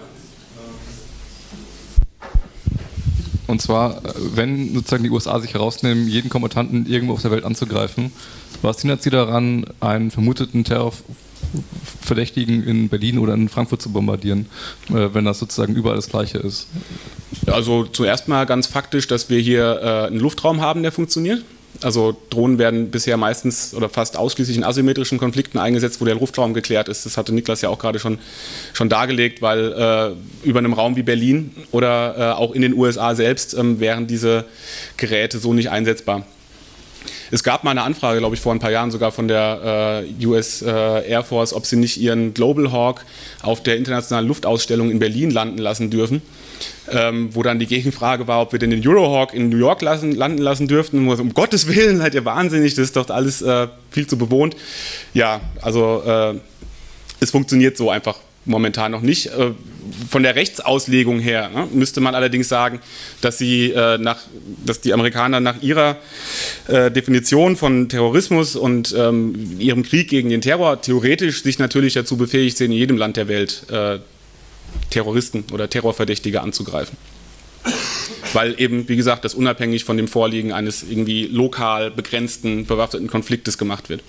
Und zwar, wenn sozusagen die USA sich herausnehmen, jeden Kombattanten irgendwo auf der Welt anzugreifen, was hindert sie daran, einen vermuteten Terrorverdächtigen in Berlin oder in Frankfurt zu bombardieren, äh, wenn das sozusagen überall das Gleiche ist? Also zuerst mal ganz faktisch, dass wir hier äh, einen Luftraum haben, der funktioniert. Also Drohnen werden bisher meistens oder fast ausschließlich in asymmetrischen Konflikten eingesetzt, wo der Luftraum geklärt ist. Das hatte Niklas ja auch gerade schon, schon dargelegt, weil äh, über einem Raum wie Berlin oder äh, auch in den USA selbst ähm, wären diese Geräte so nicht einsetzbar. Es gab mal eine Anfrage, glaube ich, vor ein paar Jahren sogar von der äh, US äh, Air Force, ob sie nicht ihren Global Hawk auf der internationalen Luftausstellung in Berlin landen lassen dürfen. Ähm, wo dann die Gegenfrage war, ob wir denn den Eurohawk in New York lassen, landen lassen dürften. Um Gottes Willen, seid ihr wahnsinnig, das ist doch alles äh, viel zu bewohnt. Ja, also äh, es funktioniert so einfach momentan noch nicht. Äh, von der Rechtsauslegung her ne, müsste man allerdings sagen, dass, sie, äh, nach, dass die Amerikaner nach ihrer äh, Definition von Terrorismus und ähm, ihrem Krieg gegen den Terror theoretisch sich natürlich dazu befähigt sehen, in jedem Land der Welt äh, Terroristen oder Terrorverdächtige anzugreifen. weil eben, wie gesagt, das unabhängig von dem Vorliegen eines irgendwie lokal begrenzten bewaffneten Konfliktes gemacht wird.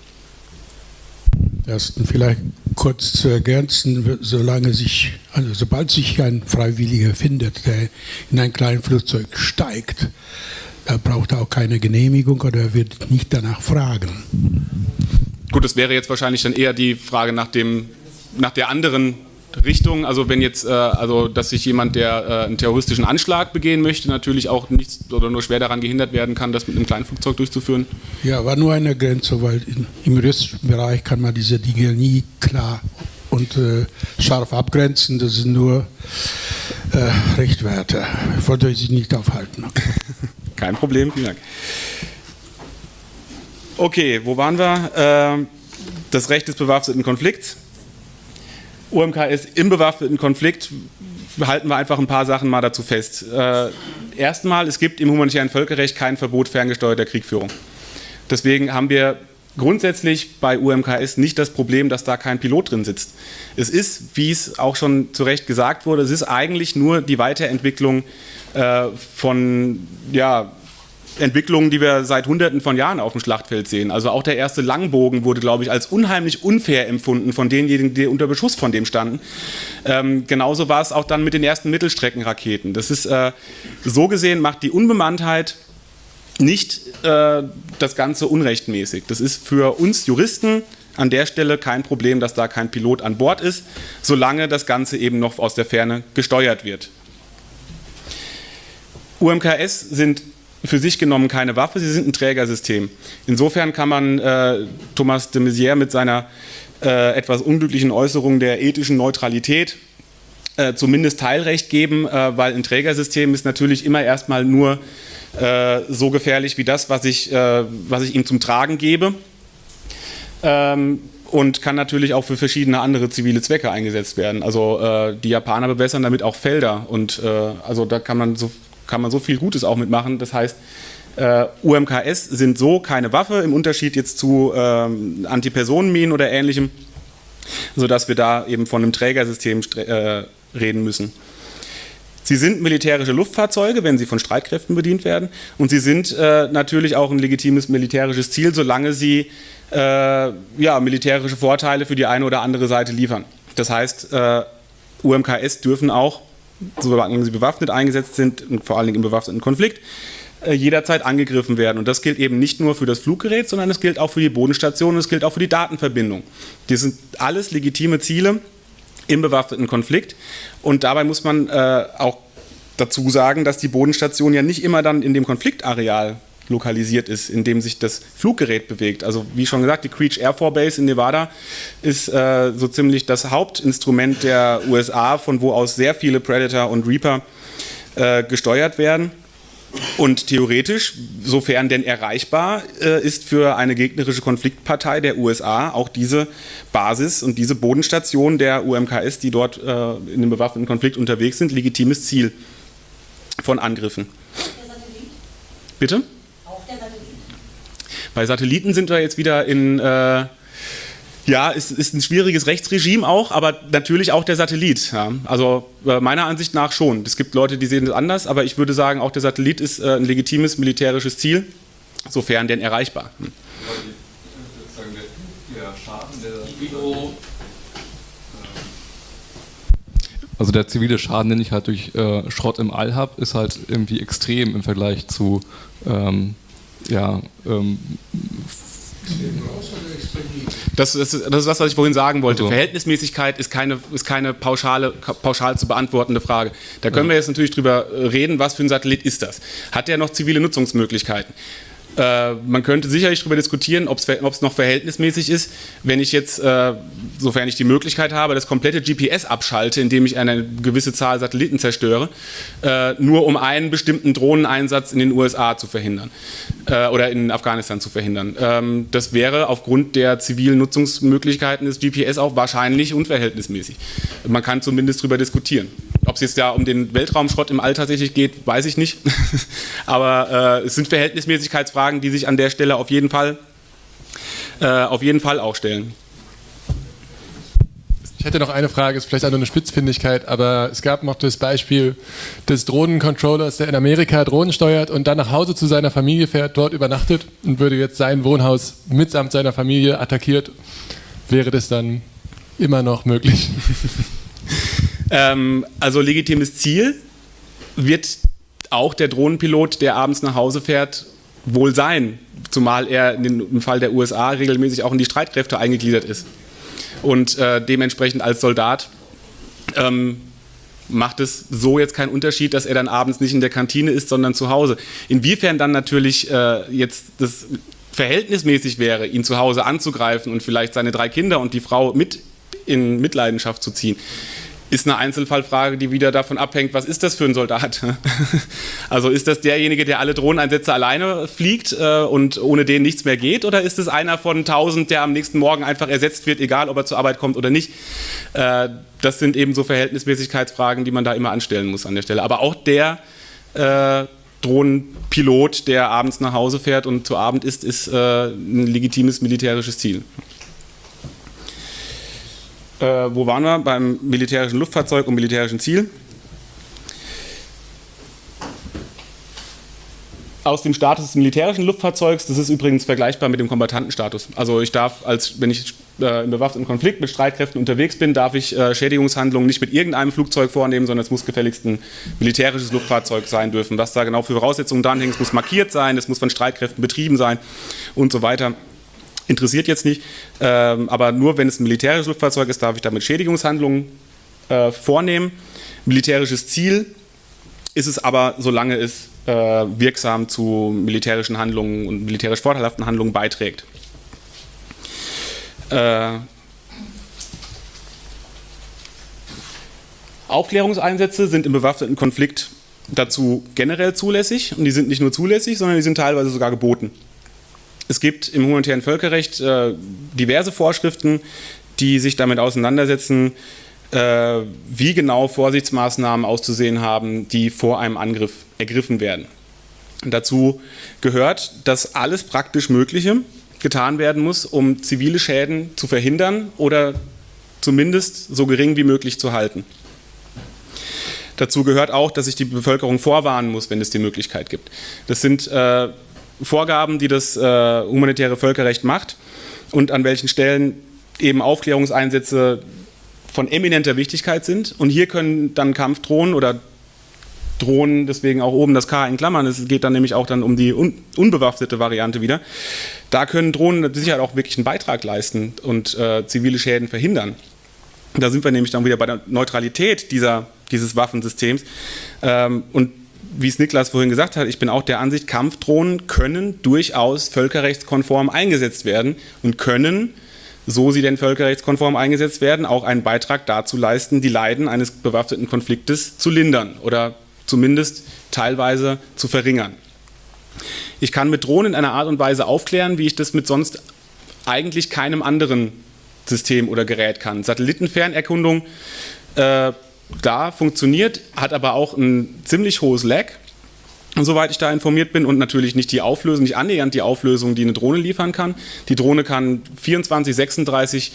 Ersten vielleicht kurz zu ergänzen, solange sich, also sobald sich ein Freiwilliger findet, der in ein kleines Flugzeug steigt, da braucht er auch keine Genehmigung oder wird nicht danach fragen. Gut, das wäre jetzt wahrscheinlich dann eher die Frage nach, dem, nach der anderen Richtung. Also wenn jetzt, äh, also dass sich jemand, der äh, einen terroristischen Anschlag begehen möchte, natürlich auch nicht oder nur schwer daran gehindert werden kann, das mit einem kleinen Flugzeug durchzuführen. Ja, war nur eine Grenze, weil in, im juristischen Bereich kann man diese Dinge nie klar und äh, scharf abgrenzen. Das sind nur äh, Richtwerte. Ich wollte euch nicht aufhalten. Okay. Kein Problem, vielen Dank. Okay, wo waren wir? Äh, das Recht des bewaffneten Konflikts. UMKS im bewaffneten Konflikt halten wir einfach ein paar Sachen mal dazu fest. Äh, erstmal, es gibt im humanitären Völkerrecht kein Verbot ferngesteuerter Kriegführung. Deswegen haben wir grundsätzlich bei UMKS nicht das Problem, dass da kein Pilot drin sitzt. Es ist, wie es auch schon zu Recht gesagt wurde, es ist eigentlich nur die Weiterentwicklung äh, von ja, Entwicklungen, die wir seit Hunderten von Jahren auf dem Schlachtfeld sehen. Also auch der erste Langbogen wurde, glaube ich, als unheimlich unfair empfunden von denjenigen, die unter Beschuss von dem standen. Ähm, genauso war es auch dann mit den ersten Mittelstreckenraketen. Das ist äh, so gesehen macht die Unbemanntheit nicht äh, das Ganze unrechtmäßig. Das ist für uns Juristen an der Stelle kein Problem, dass da kein Pilot an Bord ist, solange das Ganze eben noch aus der Ferne gesteuert wird. UMKS sind für sich genommen keine Waffe, sie sind ein Trägersystem. Insofern kann man äh, Thomas de Maizière mit seiner äh, etwas unglücklichen Äußerung der ethischen Neutralität äh, zumindest Teilrecht geben, äh, weil ein Trägersystem ist natürlich immer erstmal nur äh, so gefährlich wie das, was ich, äh, was ich ihm zum Tragen gebe. Ähm, und kann natürlich auch für verschiedene andere zivile Zwecke eingesetzt werden. Also äh, die Japaner bewässern damit auch Felder und äh, also da kann man so kann man so viel Gutes auch mitmachen. Das heißt, äh, UMKS sind so keine Waffe im Unterschied jetzt zu ähm, Antipersonenminen oder ähnlichem, sodass wir da eben von einem Trägersystem äh, reden müssen. Sie sind militärische Luftfahrzeuge, wenn sie von Streitkräften bedient werden. Und sie sind äh, natürlich auch ein legitimes militärisches Ziel, solange sie äh, ja, militärische Vorteile für die eine oder andere Seite liefern. Das heißt, äh, UMKS dürfen auch solange sie bewaffnet eingesetzt sind und vor allen Dingen im bewaffneten Konflikt, äh, jederzeit angegriffen werden. Und das gilt eben nicht nur für das Fluggerät, sondern es gilt auch für die Bodenstation und es gilt auch für die Datenverbindung. Die sind alles legitime Ziele im bewaffneten Konflikt. Und dabei muss man äh, auch dazu sagen, dass die Bodenstation ja nicht immer dann in dem Konfliktareal lokalisiert ist, in dem sich das Fluggerät bewegt. Also wie schon gesagt, die Creech Air Force Base in Nevada ist äh, so ziemlich das Hauptinstrument der USA, von wo aus sehr viele Predator und Reaper äh, gesteuert werden. Und theoretisch, sofern denn erreichbar, äh, ist für eine gegnerische Konfliktpartei der USA auch diese Basis und diese Bodenstation der UMKS, die dort äh, in einem bewaffneten Konflikt unterwegs sind, legitimes Ziel von Angriffen. Bitte? Bei Satelliten sind wir jetzt wieder in, äh, ja, ist, ist ein schwieriges Rechtsregime auch, aber natürlich auch der Satellit. Ja. Also äh, meiner Ansicht nach schon. Es gibt Leute, die sehen das anders, aber ich würde sagen, auch der Satellit ist äh, ein legitimes militärisches Ziel, sofern denn erreichbar. Hm. Also der zivile Schaden, den ich halt durch äh, Schrott im All habe, ist halt irgendwie extrem im Vergleich zu ähm, ja, ähm, das ist, das ist das, was ich vorhin sagen wollte. Also. Verhältnismäßigkeit ist keine, ist keine pauschale, pauschal zu beantwortende Frage. Da können ja. wir jetzt natürlich drüber reden, was für ein Satellit ist das? Hat der noch zivile Nutzungsmöglichkeiten? Äh, man könnte sicherlich darüber diskutieren, ob es noch verhältnismäßig ist, wenn ich jetzt, äh, sofern ich die Möglichkeit habe, das komplette GPS abschalte, indem ich eine gewisse Zahl Satelliten zerstöre, äh, nur um einen bestimmten Drohneneinsatz in den USA zu verhindern äh, oder in Afghanistan zu verhindern. Ähm, das wäre aufgrund der zivilen Nutzungsmöglichkeiten des GPS auch wahrscheinlich unverhältnismäßig. Man kann zumindest darüber diskutieren. Ob es jetzt ja um den Weltraumschrott im All tatsächlich geht, weiß ich nicht. Aber äh, es sind Verhältnismäßigkeitsfragen, die sich an der Stelle auf jeden Fall, äh, auf jeden Fall auch stellen. Ich hätte noch eine Frage, ist vielleicht auch nur eine Spitzfindigkeit, aber es gab noch das Beispiel des Drohnencontrollers, der in Amerika Drohnen steuert und dann nach Hause zu seiner Familie fährt, dort übernachtet und würde jetzt sein Wohnhaus mitsamt seiner Familie attackiert. Wäre das dann immer noch möglich? ähm, also legitimes Ziel wird auch der Drohnenpilot, der abends nach Hause fährt, wohl sein, zumal er im Fall der USA regelmäßig auch in die Streitkräfte eingegliedert ist und äh, dementsprechend als Soldat ähm, macht es so jetzt keinen Unterschied, dass er dann abends nicht in der Kantine ist, sondern zu Hause. Inwiefern dann natürlich äh, jetzt das verhältnismäßig wäre, ihn zu Hause anzugreifen und vielleicht seine drei Kinder und die Frau mit in Mitleidenschaft zu ziehen, ist eine Einzelfallfrage, die wieder davon abhängt, was ist das für ein Soldat? Also ist das derjenige, der alle Drohneneinsätze alleine fliegt äh, und ohne den nichts mehr geht? Oder ist es einer von tausend, der am nächsten Morgen einfach ersetzt wird, egal ob er zur Arbeit kommt oder nicht? Äh, das sind eben so Verhältnismäßigkeitsfragen, die man da immer anstellen muss an der Stelle. Aber auch der äh, Drohnenpilot, der abends nach Hause fährt und zu Abend ist äh, ein legitimes militärisches Ziel. Äh, wo waren wir? Beim militärischen Luftfahrzeug und militärischen Ziel. Aus dem Status des militärischen Luftfahrzeugs, das ist übrigens vergleichbar mit dem Kombattantenstatus. Also ich darf, als wenn ich äh, im bewaffneten Konflikt mit Streitkräften unterwegs bin, darf ich äh, Schädigungshandlungen nicht mit irgendeinem Flugzeug vornehmen, sondern es muss gefälligst ein militärisches Luftfahrzeug sein dürfen. Was da genau für Voraussetzungen dranhängen, es muss markiert sein, es muss von Streitkräften betrieben sein und so weiter interessiert jetzt nicht. Ähm, aber nur wenn es ein militärisches Luftfahrzeug ist, darf ich damit Schädigungshandlungen äh, vornehmen. Militärisches Ziel ist es aber, solange es äh, wirksam zu militärischen Handlungen und militärisch vorteilhaften Handlungen beiträgt. Äh, Aufklärungseinsätze sind im bewaffneten Konflikt dazu generell zulässig und die sind nicht nur zulässig, sondern die sind teilweise sogar geboten. Es gibt im humanitären Völkerrecht äh, diverse Vorschriften, die sich damit auseinandersetzen, äh, wie genau Vorsichtsmaßnahmen auszusehen haben, die vor einem Angriff ergriffen werden. Dazu gehört, dass alles praktisch Mögliche getan werden muss, um zivile Schäden zu verhindern oder zumindest so gering wie möglich zu halten. Dazu gehört auch, dass sich die Bevölkerung vorwarnen muss, wenn es die Möglichkeit gibt. Das sind äh, Vorgaben, die das äh, humanitäre Völkerrecht macht und an welchen Stellen eben Aufklärungseinsätze von eminenter Wichtigkeit sind. Und hier können dann Kampfdrohnen oder Drohnen, deswegen auch oben das K in Klammern, es geht dann nämlich auch dann um die un unbewaffnete Variante wieder. Da können Drohnen mit Sicherheit auch wirklich einen Beitrag leisten und äh, zivile Schäden verhindern. Da sind wir nämlich dann wieder bei der Neutralität dieser, dieses Waffensystems. Ähm, und wie es Niklas vorhin gesagt hat, ich bin auch der Ansicht, Kampfdrohnen können durchaus völkerrechtskonform eingesetzt werden und können, so sie denn völkerrechtskonform eingesetzt werden, auch einen Beitrag dazu leisten, die Leiden eines bewaffneten Konfliktes zu lindern oder zumindest teilweise zu verringern. Ich kann mit Drohnen in einer Art und Weise aufklären, wie ich das mit sonst eigentlich keinem anderen System oder Gerät kann. Satellitenfernerkundung äh, da funktioniert, hat aber auch ein ziemlich hohes Lag, soweit ich da informiert bin, und natürlich nicht die Auflösung, nicht annähernd die Auflösung, die eine Drohne liefern kann. Die Drohne kann 24, 36,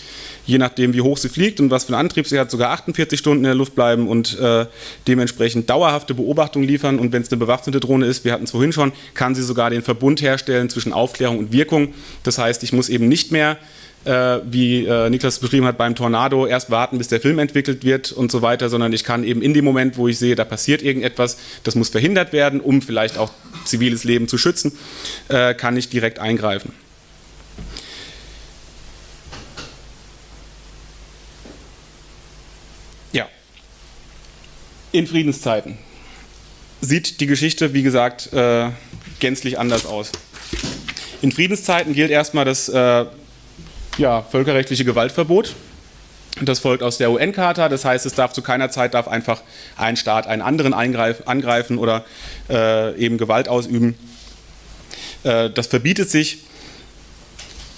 je nachdem wie hoch sie fliegt und was für einen Antrieb sie hat, sogar 48 Stunden in der Luft bleiben und äh, dementsprechend dauerhafte Beobachtung liefern. Und wenn es eine bewaffnete Drohne ist, wir hatten es vorhin schon, kann sie sogar den Verbund herstellen zwischen Aufklärung und Wirkung. Das heißt, ich muss eben nicht mehr äh, wie äh, Niklas beschrieben hat, beim Tornado erst warten, bis der Film entwickelt wird und so weiter, sondern ich kann eben in dem Moment, wo ich sehe, da passiert irgendetwas, das muss verhindert werden, um vielleicht auch ziviles Leben zu schützen, äh, kann ich direkt eingreifen. Ja. In Friedenszeiten sieht die Geschichte, wie gesagt, äh, gänzlich anders aus. In Friedenszeiten gilt erstmal das äh, ja, völkerrechtliche Gewaltverbot. Das folgt aus der UN-Charta, das heißt, es darf zu keiner Zeit darf einfach ein Staat einen anderen angreifen oder äh, eben Gewalt ausüben. Äh, das verbietet sich.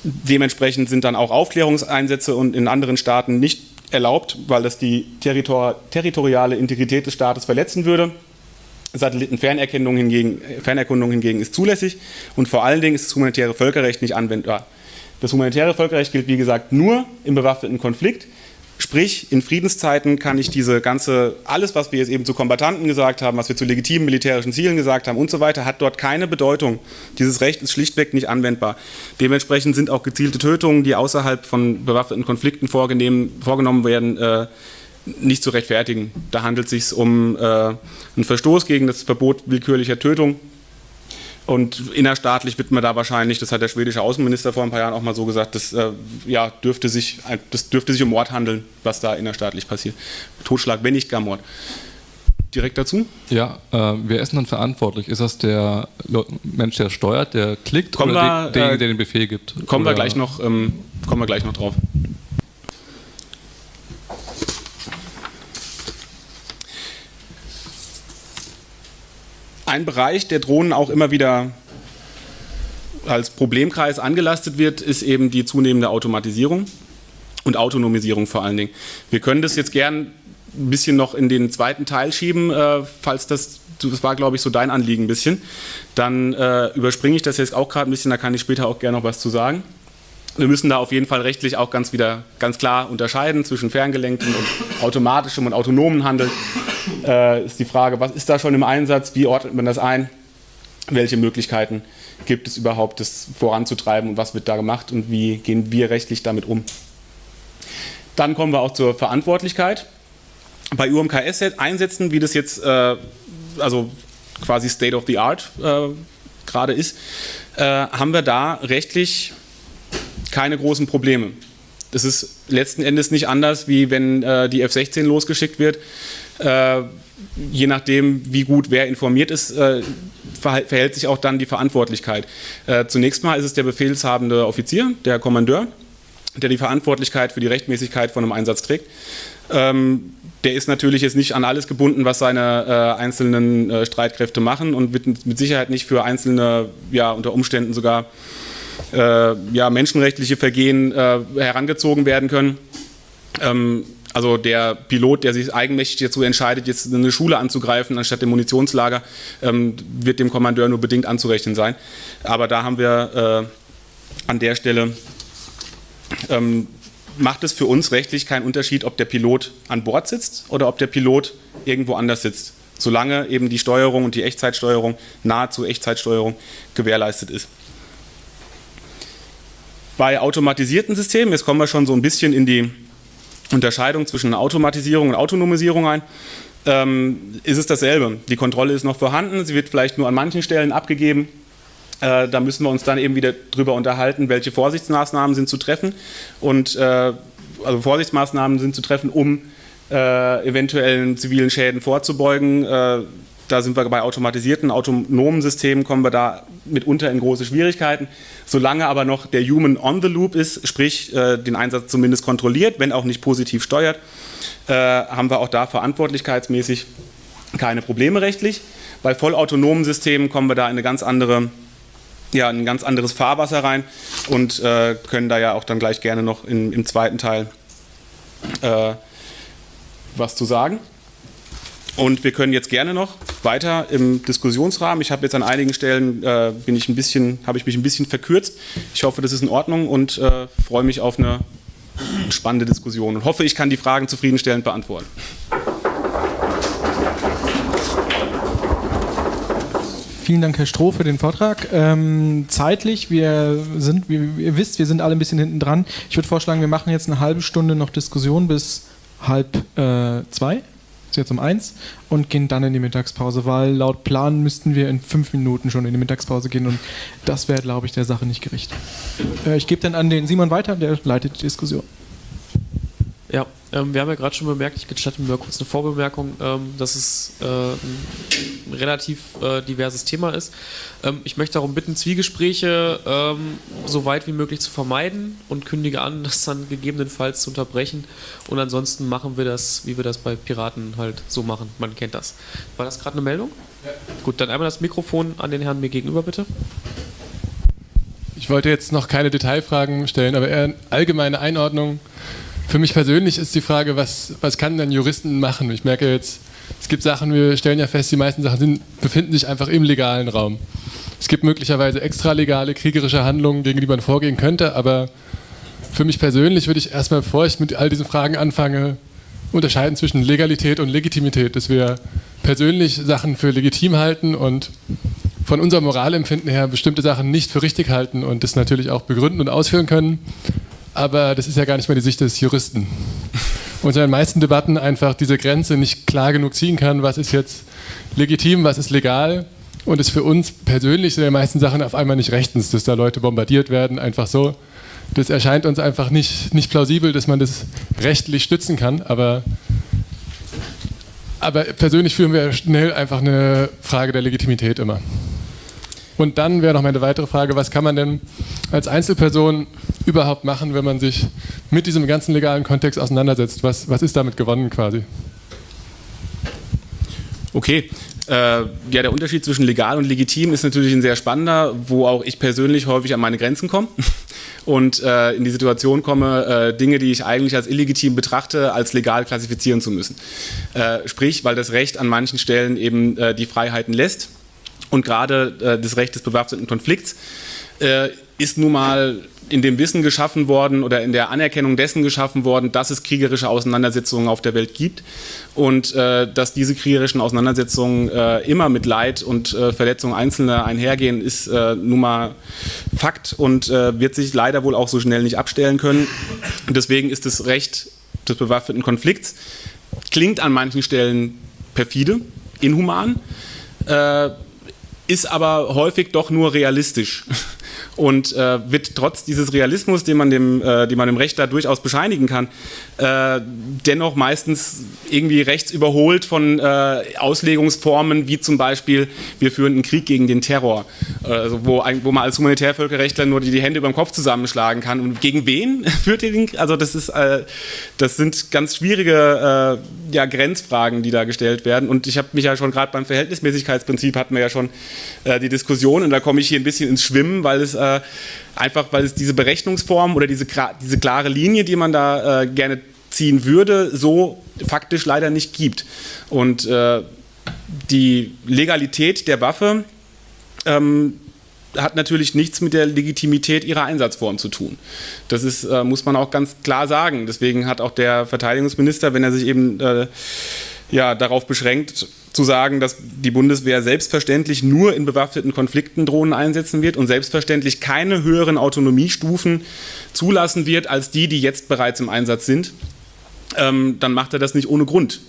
Dementsprechend sind dann auch Aufklärungseinsätze und in anderen Staaten nicht erlaubt, weil das die territor territoriale Integrität des Staates verletzen würde. Satellitenfernerkundung hingegen, Fernerkundung hingegen ist zulässig und vor allen Dingen ist das humanitäre Völkerrecht nicht anwendbar. Das humanitäre Völkerrecht gilt, wie gesagt, nur im bewaffneten Konflikt. Sprich, in Friedenszeiten kann ich diese ganze, alles, was wir jetzt eben zu Kombatanten gesagt haben, was wir zu legitimen militärischen Zielen gesagt haben und so weiter, hat dort keine Bedeutung. Dieses Recht ist schlichtweg nicht anwendbar. Dementsprechend sind auch gezielte Tötungen, die außerhalb von bewaffneten Konflikten vorgenommen werden, äh, nicht zu rechtfertigen. Da handelt es sich um äh, einen Verstoß gegen das Verbot willkürlicher Tötung und innerstaatlich wird man da wahrscheinlich, das hat der schwedische Außenminister vor ein paar Jahren auch mal so gesagt, das, äh, ja, dürfte, sich, das dürfte sich um Mord handeln, was da innerstaatlich passiert. Totschlag, wenn nicht gar Mord. Direkt dazu? Ja, äh, wer ist dann verantwortlich? Ist das der Mensch, der steuert, der klickt kommen oder wir, der, der, der, den Befehl gibt? Kommen, wir gleich, noch, ähm, kommen wir gleich noch drauf. Ein Bereich, der Drohnen auch immer wieder als Problemkreis angelastet wird, ist eben die zunehmende Automatisierung und Autonomisierung vor allen Dingen. Wir können das jetzt gern ein bisschen noch in den zweiten Teil schieben, äh, falls das, das war glaube ich so dein Anliegen ein bisschen. Dann äh, überspringe ich das jetzt auch gerade ein bisschen, da kann ich später auch gerne noch was zu sagen. Wir müssen da auf jeden Fall rechtlich auch ganz wieder ganz klar unterscheiden zwischen ferngelenktem und automatischem und autonomen Handeln. Äh, ist die Frage, was ist da schon im Einsatz, wie ordnet man das ein, welche Möglichkeiten gibt es überhaupt, das voranzutreiben und was wird da gemacht und wie gehen wir rechtlich damit um. Dann kommen wir auch zur Verantwortlichkeit. Bei UMKS-Einsätzen, wie das jetzt äh, also quasi State of the Art äh, gerade ist, äh, haben wir da rechtlich keine großen Probleme. Das ist letzten Endes nicht anders, wie wenn äh, die F-16 losgeschickt wird. Äh, je nachdem, wie gut wer informiert ist, äh, verhält sich auch dann die Verantwortlichkeit. Äh, zunächst mal ist es der befehlshabende Offizier, der Kommandeur, der die Verantwortlichkeit für die Rechtmäßigkeit von einem Einsatz trägt. Ähm, der ist natürlich jetzt nicht an alles gebunden, was seine äh, einzelnen äh, Streitkräfte machen und wird mit Sicherheit nicht für einzelne, ja, unter Umständen sogar ja, menschenrechtliche Vergehen äh, herangezogen werden können. Ähm, also der Pilot, der sich eigenmächtig dazu entscheidet, jetzt eine Schule anzugreifen anstatt dem Munitionslager, ähm, wird dem Kommandeur nur bedingt anzurechnen sein. Aber da haben wir äh, an der Stelle, ähm, macht es für uns rechtlich keinen Unterschied, ob der Pilot an Bord sitzt oder ob der Pilot irgendwo anders sitzt, solange eben die Steuerung und die Echtzeitsteuerung, nahezu Echtzeitsteuerung gewährleistet ist. Bei automatisierten Systemen, jetzt kommen wir schon so ein bisschen in die Unterscheidung zwischen Automatisierung und Autonomisierung ein, ähm, ist es dasselbe. Die Kontrolle ist noch vorhanden, sie wird vielleicht nur an manchen Stellen abgegeben. Äh, da müssen wir uns dann eben wieder drüber unterhalten, welche Vorsichtsmaßnahmen sind zu treffen und äh, also Vorsichtsmaßnahmen sind zu treffen, um äh, eventuellen zivilen Schäden vorzubeugen. Da sind wir bei automatisierten, autonomen Systemen, kommen wir da mitunter in große Schwierigkeiten. Solange aber noch der Human on the Loop ist, sprich äh, den Einsatz zumindest kontrolliert, wenn auch nicht positiv steuert, äh, haben wir auch da verantwortlichkeitsmäßig keine Probleme rechtlich. Bei vollautonomen Systemen kommen wir da in eine ganz andere ja, ein ganz anderes Fahrwasser rein und äh, können da ja auch dann gleich gerne noch in, im zweiten Teil äh, was zu sagen. Und wir können jetzt gerne noch weiter im Diskussionsrahmen. Ich habe jetzt an einigen Stellen äh, bin ich ein bisschen, habe ich mich ein bisschen verkürzt. Ich hoffe, das ist in Ordnung und äh, freue mich auf eine spannende Diskussion und hoffe, ich kann die Fragen zufriedenstellend beantworten. Vielen Dank, Herr Stroh, für den Vortrag. Ähm, zeitlich, wir sind, wie ihr wisst, wir sind alle ein bisschen hinten dran. Ich würde vorschlagen, wir machen jetzt eine halbe Stunde noch Diskussion bis halb äh, zwei jetzt um eins und gehen dann in die Mittagspause, weil laut Plan müssten wir in fünf Minuten schon in die Mittagspause gehen und das wäre, glaube ich, der Sache nicht gerecht. Äh, ich gebe dann an den Simon weiter, der leitet die Diskussion. Ja, ähm, wir haben ja gerade schon bemerkt, ich gestatte mir mal kurz eine Vorbemerkung, ähm, dass es äh, ein relativ äh, diverses Thema ist. Ähm, ich möchte darum bitten, Zwiegespräche ähm, so weit wie möglich zu vermeiden und kündige an, das dann gegebenenfalls zu unterbrechen. Und ansonsten machen wir das, wie wir das bei Piraten halt so machen. Man kennt das. War das gerade eine Meldung? Ja. Gut, dann einmal das Mikrofon an den Herrn mir gegenüber, bitte. Ich wollte jetzt noch keine Detailfragen stellen, aber eher eine allgemeine Einordnung für mich persönlich ist die Frage, was, was kann denn Juristen machen? Ich merke jetzt, es gibt Sachen, wir stellen ja fest, die meisten Sachen sind, befinden sich einfach im legalen Raum. Es gibt möglicherweise extralegale kriegerische Handlungen, gegen die man vorgehen könnte, aber für mich persönlich würde ich erstmal, bevor ich mit all diesen Fragen anfange, unterscheiden zwischen Legalität und Legitimität, dass wir persönlich Sachen für legitim halten und von unserem Moralempfinden her bestimmte Sachen nicht für richtig halten und das natürlich auch begründen und ausführen können. Aber das ist ja gar nicht mehr die Sicht des Juristen. Und in den meisten Debatten einfach diese Grenze nicht klar genug ziehen kann, was ist jetzt legitim, was ist legal. Und es für uns persönlich sind die meisten Sachen auf einmal nicht rechtens, dass da Leute bombardiert werden, einfach so. Das erscheint uns einfach nicht, nicht plausibel, dass man das rechtlich stützen kann. Aber, aber persönlich führen wir schnell einfach eine Frage der Legitimität immer. Und dann wäre noch meine weitere Frage, was kann man denn als Einzelperson überhaupt machen, wenn man sich mit diesem ganzen legalen Kontext auseinandersetzt? Was, was ist damit gewonnen quasi? Okay. Äh, ja, der Unterschied zwischen legal und legitim ist natürlich ein sehr spannender, wo auch ich persönlich häufig an meine Grenzen komme und äh, in die Situation komme, äh, Dinge, die ich eigentlich als illegitim betrachte, als legal klassifizieren zu müssen. Äh, sprich, weil das Recht an manchen Stellen eben äh, die Freiheiten lässt und gerade äh, das Recht des bewaffneten Konflikts äh, ist nun mal in dem Wissen geschaffen worden oder in der Anerkennung dessen geschaffen worden, dass es kriegerische Auseinandersetzungen auf der Welt gibt und äh, dass diese kriegerischen Auseinandersetzungen äh, immer mit Leid und äh, Verletzung Einzelner einhergehen, ist äh, nun mal Fakt und äh, wird sich leider wohl auch so schnell nicht abstellen können. Deswegen ist das Recht des bewaffneten Konflikts, klingt an manchen Stellen perfide, inhuman, äh, ist aber häufig doch nur realistisch und äh, wird trotz dieses Realismus, den man dem, äh, den man dem Recht da durchaus bescheinigen kann, äh, dennoch meistens irgendwie rechts überholt von äh, Auslegungsformen wie zum Beispiel, wir führen einen Krieg gegen den Terror, also wo, wo man als Humanitärvölkerrechtler nur die, die Hände über den Kopf zusammenschlagen kann. Und gegen wen führt ihr den? Also das ist, äh, das sind ganz schwierige äh, ja, Grenzfragen, die da gestellt werden. Und ich habe mich ja schon gerade beim Verhältnismäßigkeitsprinzip hatten wir ja schon die Diskussion und da komme ich hier ein bisschen ins Schwimmen, weil es äh, einfach, weil es diese Berechnungsform oder diese, diese klare Linie, die man da äh, gerne ziehen würde, so faktisch leider nicht gibt. Und äh, die Legalität der Waffe ähm, hat natürlich nichts mit der Legitimität ihrer Einsatzform zu tun. Das ist, äh, muss man auch ganz klar sagen. Deswegen hat auch der Verteidigungsminister, wenn er sich eben äh, ja, darauf beschränkt, zu sagen, dass die Bundeswehr selbstverständlich nur in bewaffneten Konflikten Drohnen einsetzen wird und selbstverständlich keine höheren Autonomiestufen zulassen wird als die, die jetzt bereits im Einsatz sind, ähm, dann macht er das nicht ohne Grund.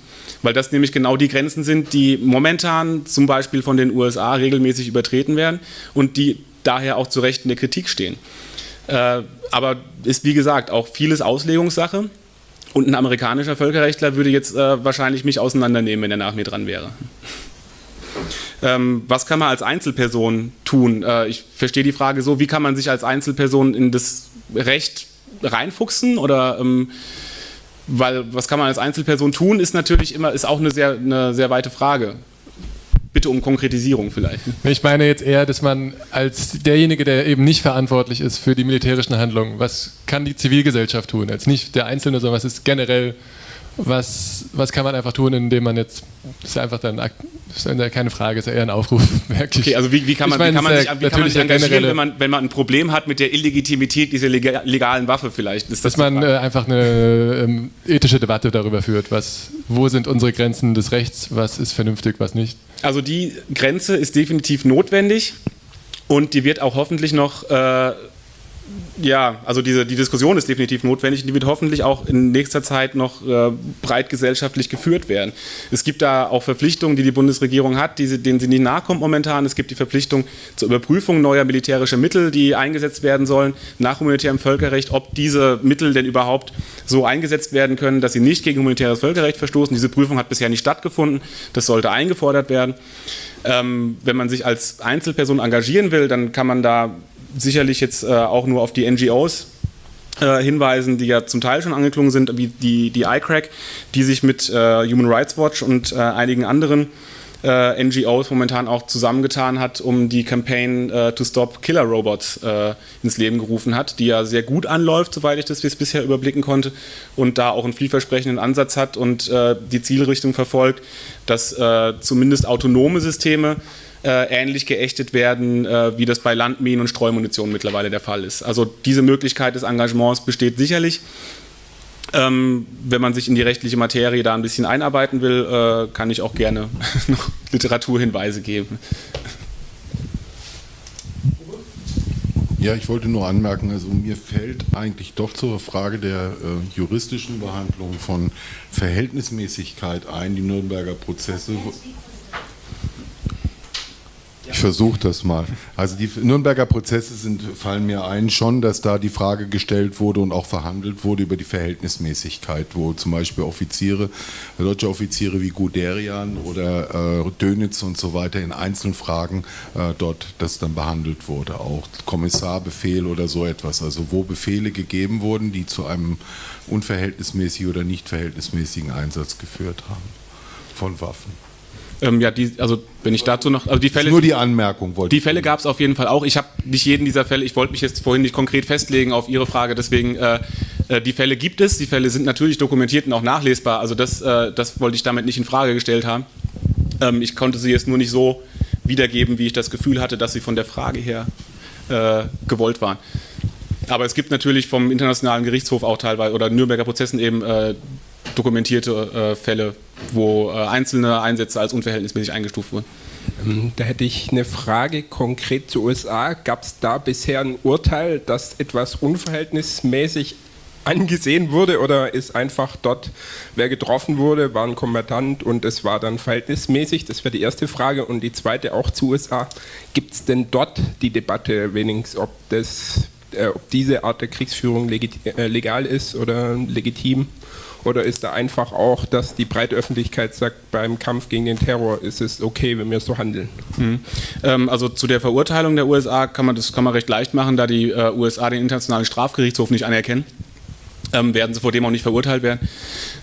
Weil das nämlich genau die Grenzen sind, die momentan zum Beispiel von den USA regelmäßig übertreten werden und die daher auch zu Recht in der Kritik stehen. Äh, aber ist wie gesagt auch vieles Auslegungssache. Und ein amerikanischer Völkerrechtler würde jetzt äh, wahrscheinlich mich auseinandernehmen, wenn er nach mir dran wäre. Ähm, was kann man als Einzelperson tun? Äh, ich verstehe die Frage so, wie kann man sich als Einzelperson in das Recht reinfuchsen oder ähm, weil was kann man als Einzelperson tun, ist natürlich immer, ist auch eine sehr, eine sehr weite Frage bitte um Konkretisierung vielleicht. Ich meine jetzt eher, dass man als derjenige, der eben nicht verantwortlich ist für die militärischen Handlungen, was kann die Zivilgesellschaft tun? Als nicht der Einzelne, sondern was ist generell, was, was kann man einfach tun, indem man jetzt, das ist einfach dann, ist keine Frage, ist eher ein Aufruf. Wirklich. Okay, also wie, wie kann man, wie kann man sich, wie kann man sich engagieren, wenn man, wenn man ein Problem hat mit der Illegitimität dieser legalen Waffe vielleicht? Das Dass man äh, einfach eine ähm, ethische Debatte darüber führt, was, wo sind unsere Grenzen des Rechts, was ist vernünftig, was nicht. Also die Grenze ist definitiv notwendig und die wird auch hoffentlich noch äh, ja, also diese, die Diskussion ist definitiv notwendig und die wird hoffentlich auch in nächster Zeit noch äh, breit gesellschaftlich geführt werden. Es gibt da auch Verpflichtungen, die die Bundesregierung hat, die, denen sie nicht nachkommt momentan. Es gibt die Verpflichtung zur Überprüfung neuer militärischer Mittel, die eingesetzt werden sollen nach humanitärem Völkerrecht, ob diese Mittel denn überhaupt so eingesetzt werden können, dass sie nicht gegen humanitäres Völkerrecht verstoßen. Diese Prüfung hat bisher nicht stattgefunden. Das sollte eingefordert werden. Ähm, wenn man sich als Einzelperson engagieren will, dann kann man da sicherlich jetzt äh, auch nur auf die NGOs äh, hinweisen, die ja zum Teil schon angeklungen sind, wie die, die ICRAC, die sich mit äh, Human Rights Watch und äh, einigen anderen äh, NGOs momentan auch zusammengetan hat, um die Campaign äh, to Stop Killer Robots ins Leben gerufen hat, die ja sehr gut anläuft, soweit ich das bisher überblicken konnte und da auch einen vielversprechenden Ansatz hat und die Zielrichtung verfolgt, dass zumindest autonome Systeme äh, ähnlich geächtet werden, äh, wie das bei Landminen und Streumunition mittlerweile der Fall ist. Also diese Möglichkeit des Engagements besteht sicherlich. Ähm, wenn man sich in die rechtliche Materie da ein bisschen einarbeiten will, äh, kann ich auch gerne noch Literaturhinweise geben. Ja, ich wollte nur anmerken, also mir fällt eigentlich doch zur Frage der äh, juristischen Behandlung von Verhältnismäßigkeit ein, die Nürnberger Prozesse. Ich versuche das mal. Also die Nürnberger Prozesse sind, fallen mir ein schon, dass da die Frage gestellt wurde und auch verhandelt wurde über die Verhältnismäßigkeit, wo zum Beispiel Offiziere, deutsche Offiziere wie Guderian oder äh, Dönitz und so weiter in einzelnen Fragen äh, dort das dann behandelt wurde. Auch Kommissarbefehl oder so etwas. Also wo Befehle gegeben wurden, die zu einem unverhältnismäßigen oder nicht verhältnismäßigen Einsatz geführt haben von Waffen. Ähm, ja, die, also wenn ich dazu noch, also die Fälle. Nur die Anmerkung wollte Die Fälle gab es auf jeden Fall auch. Ich habe nicht jeden dieser Fälle, ich wollte mich jetzt vorhin nicht konkret festlegen auf Ihre Frage, deswegen äh, äh, die Fälle gibt es, die Fälle sind natürlich dokumentiert und auch nachlesbar. Also das, äh, das wollte ich damit nicht in Frage gestellt haben. Ähm, ich konnte sie jetzt nur nicht so wiedergeben, wie ich das Gefühl hatte, dass sie von der Frage her äh, gewollt waren. Aber es gibt natürlich vom Internationalen Gerichtshof auch teilweise oder Nürnberger Prozessen eben äh, dokumentierte äh, Fälle, wo äh, einzelne Einsätze als unverhältnismäßig eingestuft wurden. Ähm, Da hätte ich eine Frage konkret zu USA. Gab es da bisher ein Urteil, dass etwas unverhältnismäßig angesehen wurde oder ist einfach dort, wer getroffen wurde, war ein Kombatant und es war dann verhältnismäßig? Das wäre die erste Frage. Und die zweite auch zu USA. Gibt es denn dort die Debatte wenigstens, ob, das, äh, ob diese Art der Kriegsführung äh, legal ist oder legitim? Oder ist da einfach auch, dass die breite Öffentlichkeit sagt, beim Kampf gegen den Terror ist es okay, wenn wir so handeln? Mhm. Ähm, also zu der Verurteilung der USA kann man das kann man recht leicht machen, da die äh, USA den Internationalen Strafgerichtshof nicht anerkennen. Ähm, werden sie vor dem auch nicht verurteilt werden.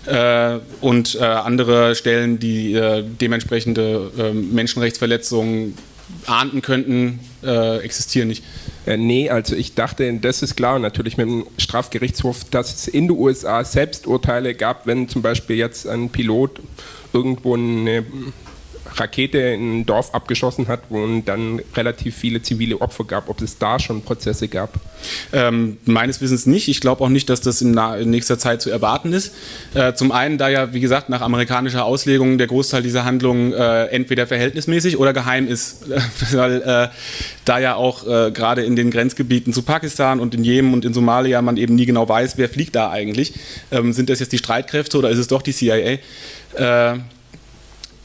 Äh, und äh, andere Stellen, die äh, dementsprechende äh, Menschenrechtsverletzungen ahnden könnten, äh, existieren nicht. Äh, nee, also ich dachte, das ist klar, natürlich mit dem Strafgerichtshof, dass es in den USA selbst Urteile gab, wenn zum Beispiel jetzt ein Pilot irgendwo eine Rakete in ein Dorf abgeschossen hat und dann relativ viele zivile Opfer gab, ob es da schon Prozesse gab. Ähm, meines Wissens nicht. Ich glaube auch nicht, dass das in, in nächster Zeit zu erwarten ist. Äh, zum einen, da ja, wie gesagt, nach amerikanischer Auslegung der Großteil dieser Handlungen äh, entweder verhältnismäßig oder geheim ist. Weil äh, da ja auch äh, gerade in den Grenzgebieten zu Pakistan und in Jemen und in Somalia man eben nie genau weiß, wer fliegt da eigentlich. Ähm, sind das jetzt die Streitkräfte oder ist es doch die CIA?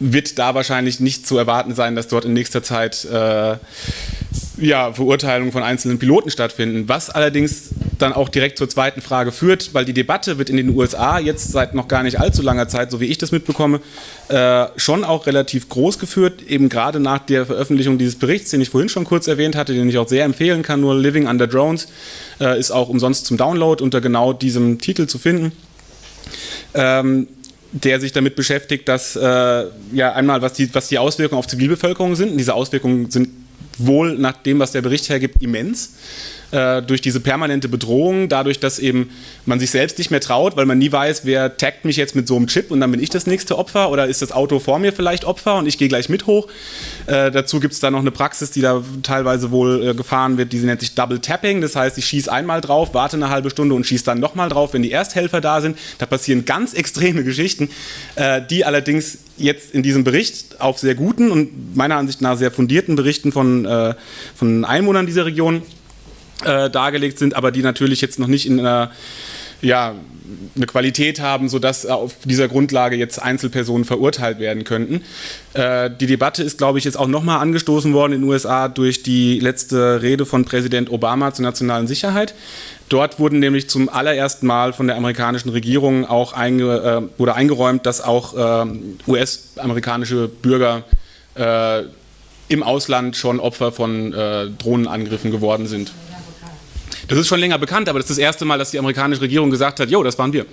Wird da wahrscheinlich nicht zu erwarten sein, dass dort in nächster Zeit äh, ja, Verurteilungen von einzelnen Piloten stattfinden. Was allerdings dann auch direkt zur zweiten Frage führt, weil die Debatte wird in den USA jetzt seit noch gar nicht allzu langer Zeit, so wie ich das mitbekomme, äh, schon auch relativ groß geführt, eben gerade nach der Veröffentlichung dieses Berichts, den ich vorhin schon kurz erwähnt hatte, den ich auch sehr empfehlen kann, nur Living Under Drones, äh, ist auch umsonst zum Download unter genau diesem Titel zu finden. Ähm, der sich damit beschäftigt, dass äh, ja einmal was die, was die Auswirkungen auf Zivilbevölkerung sind. Und diese Auswirkungen sind wohl nach dem, was der Bericht hergibt, immens. Äh, durch diese permanente Bedrohung, dadurch, dass eben man sich selbst nicht mehr traut, weil man nie weiß, wer taggt mich jetzt mit so einem Chip und dann bin ich das nächste Opfer oder ist das Auto vor mir vielleicht Opfer und ich gehe gleich mit hoch. Äh, dazu gibt es da noch eine Praxis, die da teilweise wohl äh, gefahren wird, die nennt sich Double Tapping. Das heißt, ich schieße einmal drauf, warte eine halbe Stunde und schieße dann nochmal drauf, wenn die Ersthelfer da sind. Da passieren ganz extreme Geschichten, äh, die allerdings jetzt in diesem Bericht auf sehr guten und meiner Ansicht nach sehr fundierten Berichten von, äh, von Einwohnern dieser Region äh, dargelegt sind, aber die natürlich jetzt noch nicht in einer ja, eine Qualität haben, sodass auf dieser Grundlage jetzt Einzelpersonen verurteilt werden könnten. Äh, die Debatte ist, glaube ich, jetzt auch nochmal angestoßen worden in den USA durch die letzte Rede von Präsident Obama zur nationalen Sicherheit. Dort wurden nämlich zum allerersten Mal von der amerikanischen Regierung auch einge, äh, wurde eingeräumt, dass auch äh, US-amerikanische Bürger äh, im Ausland schon Opfer von äh, Drohnenangriffen geworden sind. Das ist schon länger bekannt, aber das ist das erste Mal, dass die amerikanische Regierung gesagt hat, jo, das waren wir.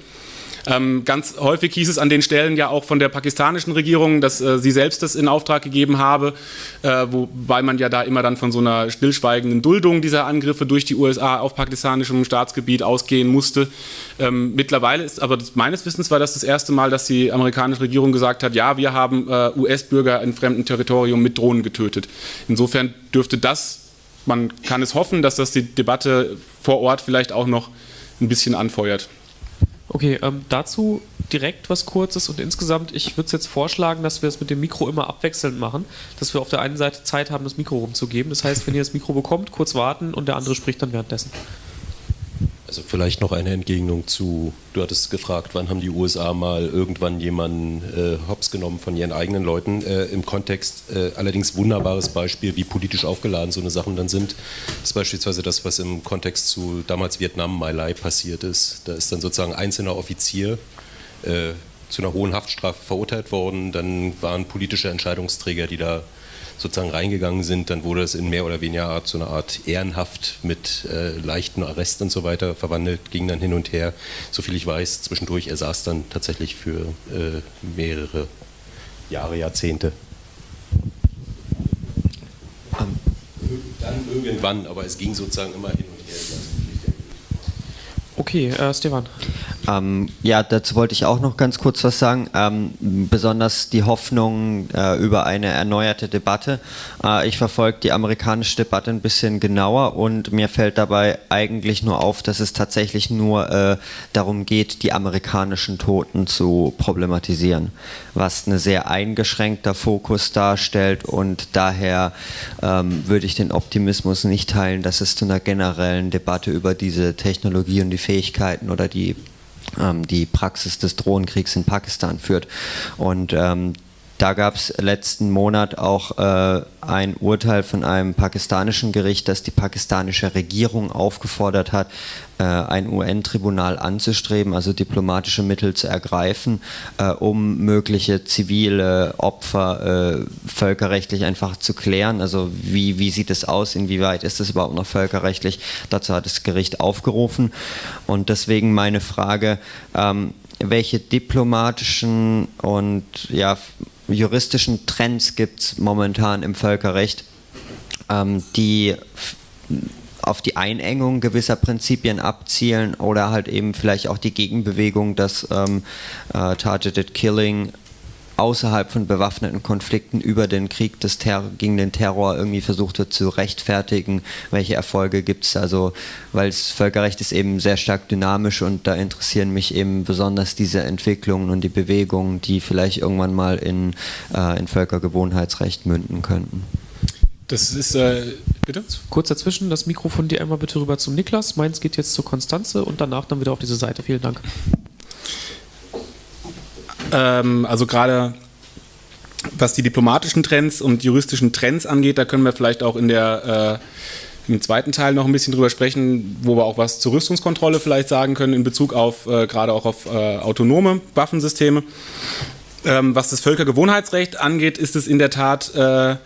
Ähm, ganz häufig hieß es an den Stellen ja auch von der pakistanischen Regierung, dass äh, sie selbst das in Auftrag gegeben habe, äh, wobei man ja da immer dann von so einer stillschweigenden Duldung dieser Angriffe durch die USA auf pakistanischem Staatsgebiet ausgehen musste. Ähm, mittlerweile ist aber meines Wissens war das das erste Mal, dass die amerikanische Regierung gesagt hat, ja, wir haben äh, US-Bürger in fremdem Territorium mit Drohnen getötet. Insofern dürfte das, man kann es hoffen, dass das die Debatte vor Ort vielleicht auch noch ein bisschen anfeuert. Okay, ähm, dazu direkt was Kurzes und insgesamt, ich würde es jetzt vorschlagen, dass wir es mit dem Mikro immer abwechselnd machen, dass wir auf der einen Seite Zeit haben, das Mikro rumzugeben. Das heißt, wenn ihr das Mikro bekommt, kurz warten und der andere spricht dann währenddessen. Also vielleicht noch eine Entgegnung zu, du hattest gefragt, wann haben die USA mal irgendwann jemanden äh, hops genommen von ihren eigenen Leuten. Äh, Im Kontext äh, allerdings wunderbares Beispiel, wie politisch aufgeladen so eine Sachen dann sind, ist beispielsweise das, was im Kontext zu damals Vietnam My Lai passiert ist. Da ist dann sozusagen ein einzelner Offizier äh, zu einer hohen Haftstrafe verurteilt worden. Dann waren politische Entscheidungsträger, die da sozusagen reingegangen sind, dann wurde es in mehr oder weniger Art so eine Art Ehrenhaft mit äh, leichten Arrest und so weiter verwandelt, ging dann hin und her. Soviel ich weiß, zwischendurch, er saß dann tatsächlich für äh, mehrere Jahre, Jahrzehnte. Dann irgendwann, aber es ging sozusagen immer hin und her. Okay, äh, Stefan. Ähm, ja, dazu wollte ich auch noch ganz kurz was sagen. Ähm, besonders die Hoffnung äh, über eine erneuerte Debatte. Äh, ich verfolge die amerikanische Debatte ein bisschen genauer und mir fällt dabei eigentlich nur auf, dass es tatsächlich nur äh, darum geht, die amerikanischen Toten zu problematisieren, was ein sehr eingeschränkter Fokus darstellt und daher ähm, würde ich den Optimismus nicht teilen, dass es zu einer generellen Debatte über diese Technologie und die Fähigkeiten oder die ähm, die Praxis des Drohnenkriegs in Pakistan führt. Und ähm, da gab es letzten Monat auch äh, ein Urteil von einem pakistanischen Gericht, das die pakistanische Regierung aufgefordert hat, äh, ein UN-Tribunal anzustreben, also diplomatische Mittel zu ergreifen, äh, um mögliche zivile Opfer äh, völkerrechtlich einfach zu klären. Also wie, wie sieht es aus, inwieweit ist es überhaupt noch völkerrechtlich? Dazu hat das Gericht aufgerufen. Und deswegen meine Frage, ähm, welche diplomatischen und ja, juristischen Trends gibt es momentan im Völkerrecht, ähm, die auf die Einengung gewisser Prinzipien abzielen oder halt eben vielleicht auch die Gegenbewegung, dass ähm, äh, Targeted Killing außerhalb von bewaffneten Konflikten über den Krieg des Terror, gegen den Terror irgendwie versucht wird zu rechtfertigen. Welche Erfolge gibt es? Also, weil das Völkerrecht ist eben sehr stark dynamisch und da interessieren mich eben besonders diese Entwicklungen und die Bewegungen, die vielleicht irgendwann mal in, äh, in Völkergewohnheitsrecht münden könnten. Das ist, äh, bitte? Kurz dazwischen, das Mikrofon dir einmal bitte rüber zum Niklas. Meins geht jetzt zur Konstanze und danach dann wieder auf diese Seite. Vielen Dank. Ähm, also gerade was die diplomatischen Trends und juristischen Trends angeht, da können wir vielleicht auch in der äh, im zweiten Teil noch ein bisschen drüber sprechen, wo wir auch was zur Rüstungskontrolle vielleicht sagen können in Bezug auf äh, gerade auch auf äh, autonome Waffensysteme. Ähm, was das Völkergewohnheitsrecht angeht, ist es in der Tat äh,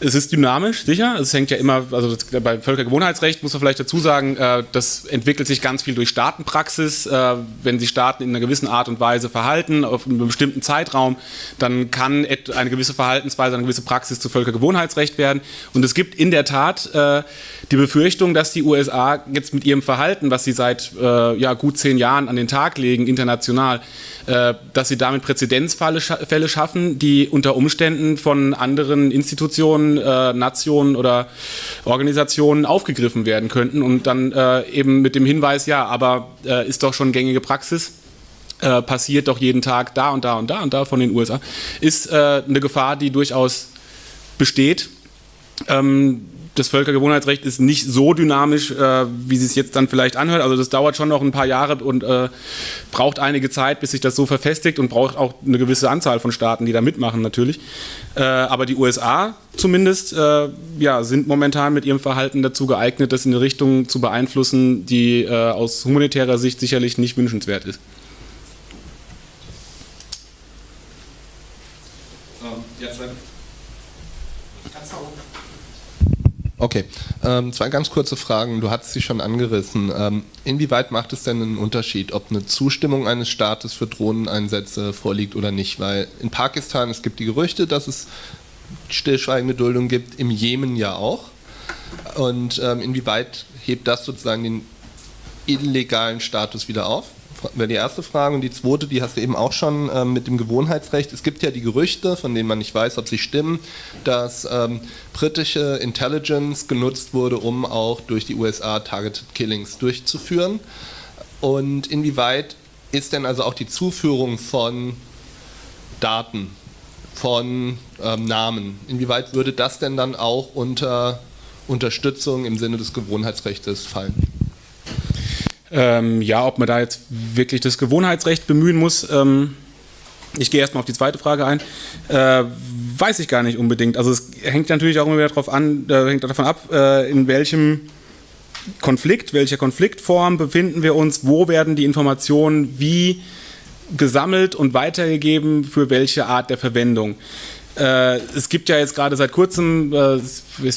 es ist dynamisch, sicher. Es hängt ja immer, also bei Völkergewohnheitsrecht muss man vielleicht dazu sagen, äh, das entwickelt sich ganz viel durch Staatenpraxis. Äh, wenn sich Staaten in einer gewissen Art und Weise verhalten, auf einem bestimmten Zeitraum, dann kann eine gewisse Verhaltensweise, eine gewisse Praxis zu Völkergewohnheitsrecht werden. Und es gibt in der Tat äh, die Befürchtung, dass die USA jetzt mit ihrem Verhalten, was sie seit ja, gut zehn Jahren an den Tag legen, international, dass sie damit Präzedenzfälle schaffen, die unter Umständen von anderen Institutionen äh, Nationen oder Organisationen aufgegriffen werden könnten und dann äh, eben mit dem Hinweis, ja, aber äh, ist doch schon gängige Praxis. Äh, passiert doch jeden Tag da und da und da und da von den USA, ist äh, eine Gefahr, die durchaus besteht. Ähm, das Völkergewohnheitsrecht ist nicht so dynamisch, äh, wie es jetzt dann vielleicht anhört. Also das dauert schon noch ein paar Jahre und äh, braucht einige Zeit, bis sich das so verfestigt und braucht auch eine gewisse Anzahl von Staaten, die da mitmachen natürlich. Äh, aber die USA zumindest äh, ja, sind momentan mit ihrem Verhalten dazu geeignet, das in eine Richtung zu beeinflussen, die äh, aus humanitärer Sicht sicherlich nicht wünschenswert ist. Okay. Äh, Ähm, zwei ganz kurze Fragen. Du hattest sie schon angerissen. Ähm, inwieweit macht es denn einen Unterschied, ob eine Zustimmung eines Staates für Drohneneinsätze vorliegt oder nicht? Weil in Pakistan, es gibt die Gerüchte, dass es stillschweigende Duldung gibt, im Jemen ja auch. Und ähm, inwieweit hebt das sozusagen den illegalen Status wieder auf? Wäre die erste Frage. Und die zweite, die hast du eben auch schon ähm, mit dem Gewohnheitsrecht. Es gibt ja die Gerüchte, von denen man nicht weiß, ob sie stimmen, dass ähm, britische Intelligence genutzt wurde, um auch durch die USA Targeted Killings durchzuführen. Und inwieweit ist denn also auch die Zuführung von Daten, von ähm, Namen, inwieweit würde das denn dann auch unter Unterstützung im Sinne des Gewohnheitsrechts fallen? Ähm, ja, ob man da jetzt wirklich das Gewohnheitsrecht bemühen muss. Ähm, ich gehe erstmal auf die zweite Frage ein. Äh, weiß ich gar nicht unbedingt. Also es hängt natürlich auch immer wieder darauf an, äh, hängt davon ab, äh, in welchem Konflikt, welcher Konfliktform befinden wir uns, wo werden die Informationen wie gesammelt und weitergegeben, für welche Art der Verwendung. Äh, es gibt ja jetzt gerade seit kurzem, äh,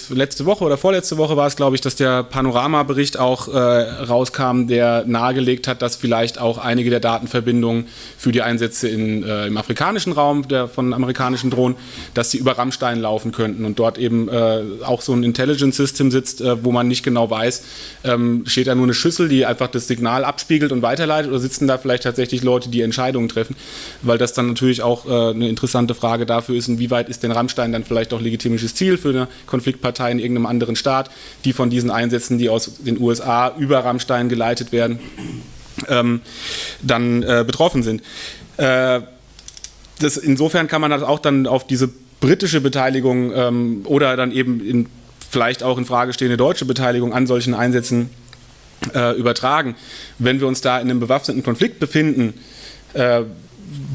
letzte Woche oder vorletzte Woche war es, glaube ich, dass der Panorama-Bericht auch äh, rauskam, der nahegelegt hat, dass vielleicht auch einige der Datenverbindungen für die Einsätze in, äh, im afrikanischen Raum der, von amerikanischen Drohnen, dass sie über Rammstein laufen könnten. Und dort eben äh, auch so ein Intelligence System sitzt, äh, wo man nicht genau weiß, ähm, steht da nur eine Schüssel, die einfach das Signal abspiegelt und weiterleitet oder sitzen da vielleicht tatsächlich Leute, die Entscheidungen treffen, weil das dann natürlich auch eine interessante Frage dafür ist, inwieweit inwieweit ist denn Rammstein dann vielleicht auch legitimisches Ziel für eine Konfliktpartei in irgendeinem anderen Staat, die von diesen Einsätzen, die aus den USA über Rammstein geleitet werden, ähm, dann äh, betroffen sind. Äh, das, insofern kann man das auch dann auf diese britische Beteiligung ähm, oder dann eben in, vielleicht auch in Frage stehende deutsche Beteiligung an solchen Einsätzen äh, übertragen. Wenn wir uns da in einem bewaffneten Konflikt befinden, äh,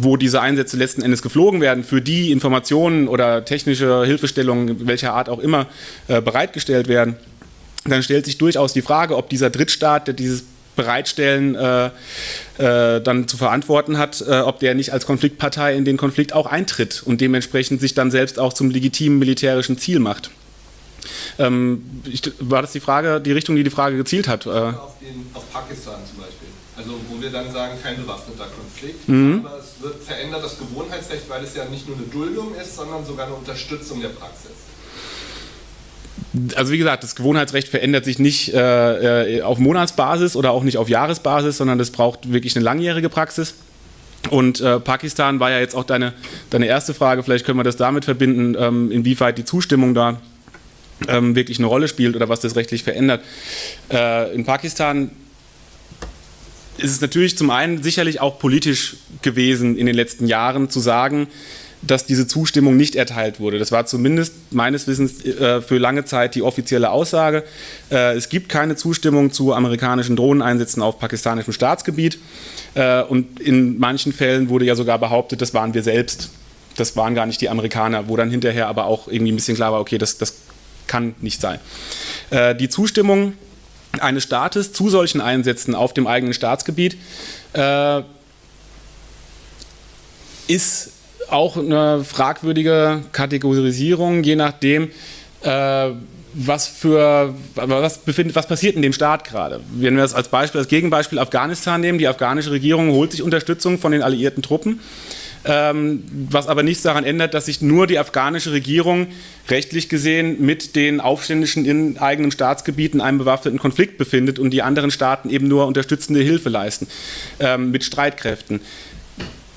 wo diese Einsätze letzten Endes geflogen werden, für die Informationen oder technische Hilfestellungen welcher Art auch immer äh, bereitgestellt werden, dann stellt sich durchaus die Frage, ob dieser Drittstaat, der dieses Bereitstellen äh, äh, dann zu verantworten hat, äh, ob der nicht als Konfliktpartei in den Konflikt auch eintritt und dementsprechend sich dann selbst auch zum legitimen militärischen Ziel macht. Ähm, ich, war das die Frage, die Richtung, die die Frage gezielt hat? Äh? Auf, den, auf Pakistan zum Beispiel. Also wo wir dann sagen, kein bewaffneter Konflikt, mhm. aber es wird verändert das Gewohnheitsrecht, weil es ja nicht nur eine Duldung ist, sondern sogar eine Unterstützung der Praxis. Also wie gesagt, das Gewohnheitsrecht verändert sich nicht äh, äh, auf Monatsbasis oder auch nicht auf Jahresbasis, sondern das braucht wirklich eine langjährige Praxis. Und äh, Pakistan war ja jetzt auch deine, deine erste Frage, vielleicht können wir das damit verbinden, ähm, inwieweit die Zustimmung da ähm, wirklich eine Rolle spielt oder was das rechtlich verändert. Äh, in Pakistan ist es natürlich zum einen sicherlich auch politisch gewesen in den letzten Jahren zu sagen, dass diese Zustimmung nicht erteilt wurde. Das war zumindest meines Wissens äh, für lange Zeit die offizielle Aussage. Äh, es gibt keine Zustimmung zu amerikanischen Drohneneinsätzen auf pakistanischem Staatsgebiet. Äh, und in manchen Fällen wurde ja sogar behauptet, das waren wir selbst. Das waren gar nicht die Amerikaner, wo dann hinterher aber auch irgendwie ein bisschen klar war, okay, das, das kann nicht sein. Äh, die Zustimmung eines Staates zu solchen Einsätzen auf dem eigenen Staatsgebiet äh, ist auch eine fragwürdige Kategorisierung, je nachdem, äh, was für was befindet, was passiert in dem Staat gerade. Wenn wir das als Beispiel, als Gegenbeispiel Afghanistan nehmen, die afghanische Regierung holt sich Unterstützung von den alliierten Truppen was aber nichts daran ändert, dass sich nur die afghanische Regierung rechtlich gesehen mit den Aufständischen in eigenen Staatsgebieten in einem bewaffneten Konflikt befindet und die anderen Staaten eben nur unterstützende Hilfe leisten ähm, mit Streitkräften.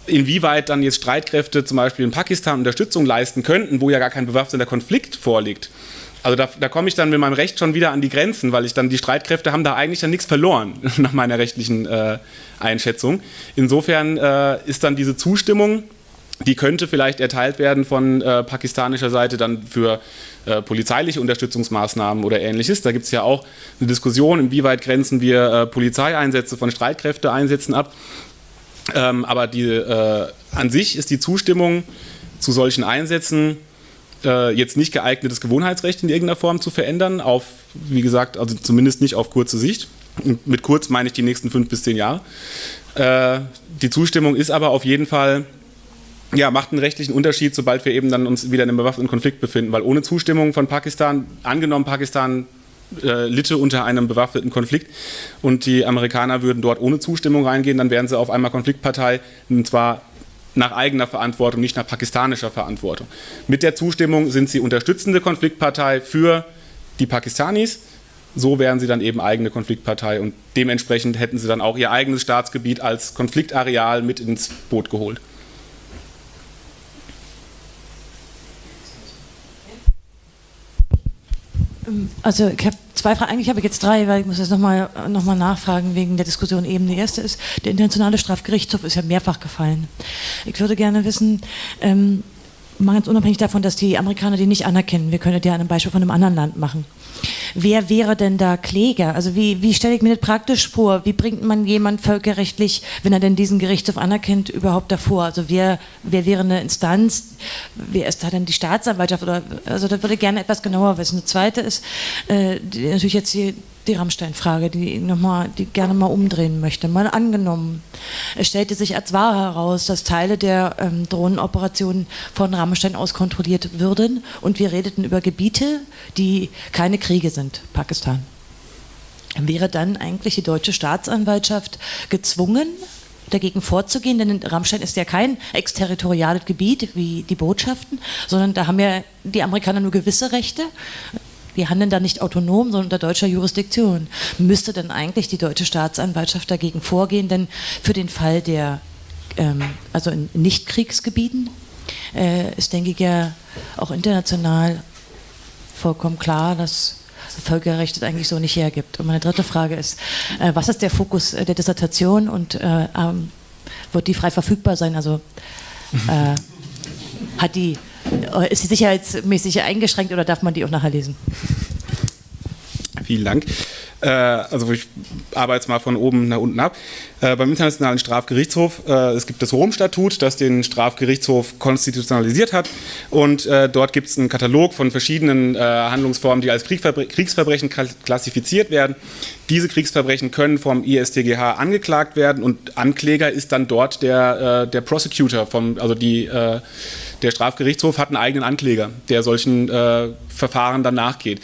Inwieweit dann jetzt Streitkräfte zum Beispiel in Pakistan Unterstützung leisten könnten, wo ja gar kein bewaffneter Konflikt vorliegt, also da, da komme ich dann mit meinem Recht schon wieder an die Grenzen, weil ich dann die Streitkräfte haben da eigentlich dann nichts verloren, nach meiner rechtlichen äh, Einschätzung. Insofern äh, ist dann diese Zustimmung, die könnte vielleicht erteilt werden von äh, pakistanischer Seite dann für äh, polizeiliche Unterstützungsmaßnahmen oder ähnliches. Da gibt es ja auch eine Diskussion, inwieweit grenzen wir äh, Polizeieinsätze von Streitkräfteeinsätzen ab. Ähm, aber die, äh, an sich ist die Zustimmung zu solchen Einsätzen äh, jetzt nicht geeignet, das Gewohnheitsrecht in irgendeiner Form zu verändern, auf, wie gesagt, also zumindest nicht auf kurze Sicht. Und mit kurz meine ich die nächsten fünf bis zehn Jahre. Äh, die Zustimmung ist aber auf jeden Fall, ja, macht einen rechtlichen Unterschied, sobald wir eben dann uns wieder in einem bewaffneten Konflikt befinden, weil ohne Zustimmung von Pakistan, angenommen Pakistan äh, litte unter einem bewaffneten Konflikt und die Amerikaner würden dort ohne Zustimmung reingehen, dann wären sie auf einmal Konfliktpartei und zwar nach eigener Verantwortung, nicht nach pakistanischer Verantwortung. Mit der Zustimmung sind sie unterstützende Konfliktpartei für die Pakistanis. So wären sie dann eben eigene Konfliktpartei und dementsprechend hätten sie dann auch ihr eigenes Staatsgebiet als Konfliktareal mit ins Boot geholt. Also ich habe zwei Fragen, eigentlich habe ich jetzt drei, weil ich muss jetzt nochmal noch mal nachfragen wegen der Diskussion eben. Die erste ist, der Internationale Strafgerichtshof ist ja mehrfach gefallen. Ich würde gerne wissen, ähm, mal ganz unabhängig davon, dass die Amerikaner die nicht anerkennen, wir können ja ein Beispiel von einem anderen Land machen. Wer wäre denn da Kläger? Also wie, wie stelle ich mir das praktisch vor? Wie bringt man jemand völkerrechtlich, wenn er denn diesen Gerichtshof anerkennt, überhaupt davor? Also wer, wer wäre eine Instanz? Wer ist da denn die Staatsanwaltschaft? Oder, also das würde ich gerne etwas genauer wissen. Das Zweite ist äh, natürlich jetzt die, die Rammstein-Frage, die, noch mal, die gerne mal umdrehen möchte. Mal angenommen, es stellte sich als wahr heraus, dass Teile der ähm, Drohnenoperationen von Rammstein aus kontrolliert würden und wir redeten über Gebiete, die keine Kriege sind, Pakistan. Wäre dann eigentlich die deutsche Staatsanwaltschaft gezwungen, dagegen vorzugehen, denn Rammstein ist ja kein exterritoriales Gebiet wie die Botschaften, sondern da haben ja die Amerikaner nur gewisse Rechte wir handeln da nicht autonom, sondern unter deutscher Jurisdiktion. Müsste dann eigentlich die deutsche Staatsanwaltschaft dagegen vorgehen? Denn für den Fall der, ähm, also in Nichtkriegsgebieten, äh, ist, denke ich, ja auch international vollkommen klar, dass Völkerrecht das eigentlich so nicht hergibt. Und meine dritte Frage ist, äh, was ist der Fokus der Dissertation und äh, ähm, wird die frei verfügbar sein? Also äh, hat die äh, ist sie sicherheitsmäßig eingeschränkt oder darf man die auch nachher lesen? Vielen Dank. Äh, also ich arbeite jetzt mal von oben nach unten ab. Äh, beim Internationalen Strafgerichtshof, äh, es gibt das Rom-Statut, das den Strafgerichtshof konstitutionalisiert hat und äh, dort gibt es einen Katalog von verschiedenen äh, Handlungsformen, die als Kriegsverbre Kriegsverbrechen klassifiziert werden. Diese Kriegsverbrechen können vom ISTGH angeklagt werden und Ankläger ist dann dort der, der Prosecutor, vom, also die der Strafgerichtshof hat einen eigenen Ankläger, der solchen äh, Verfahren dann nachgeht.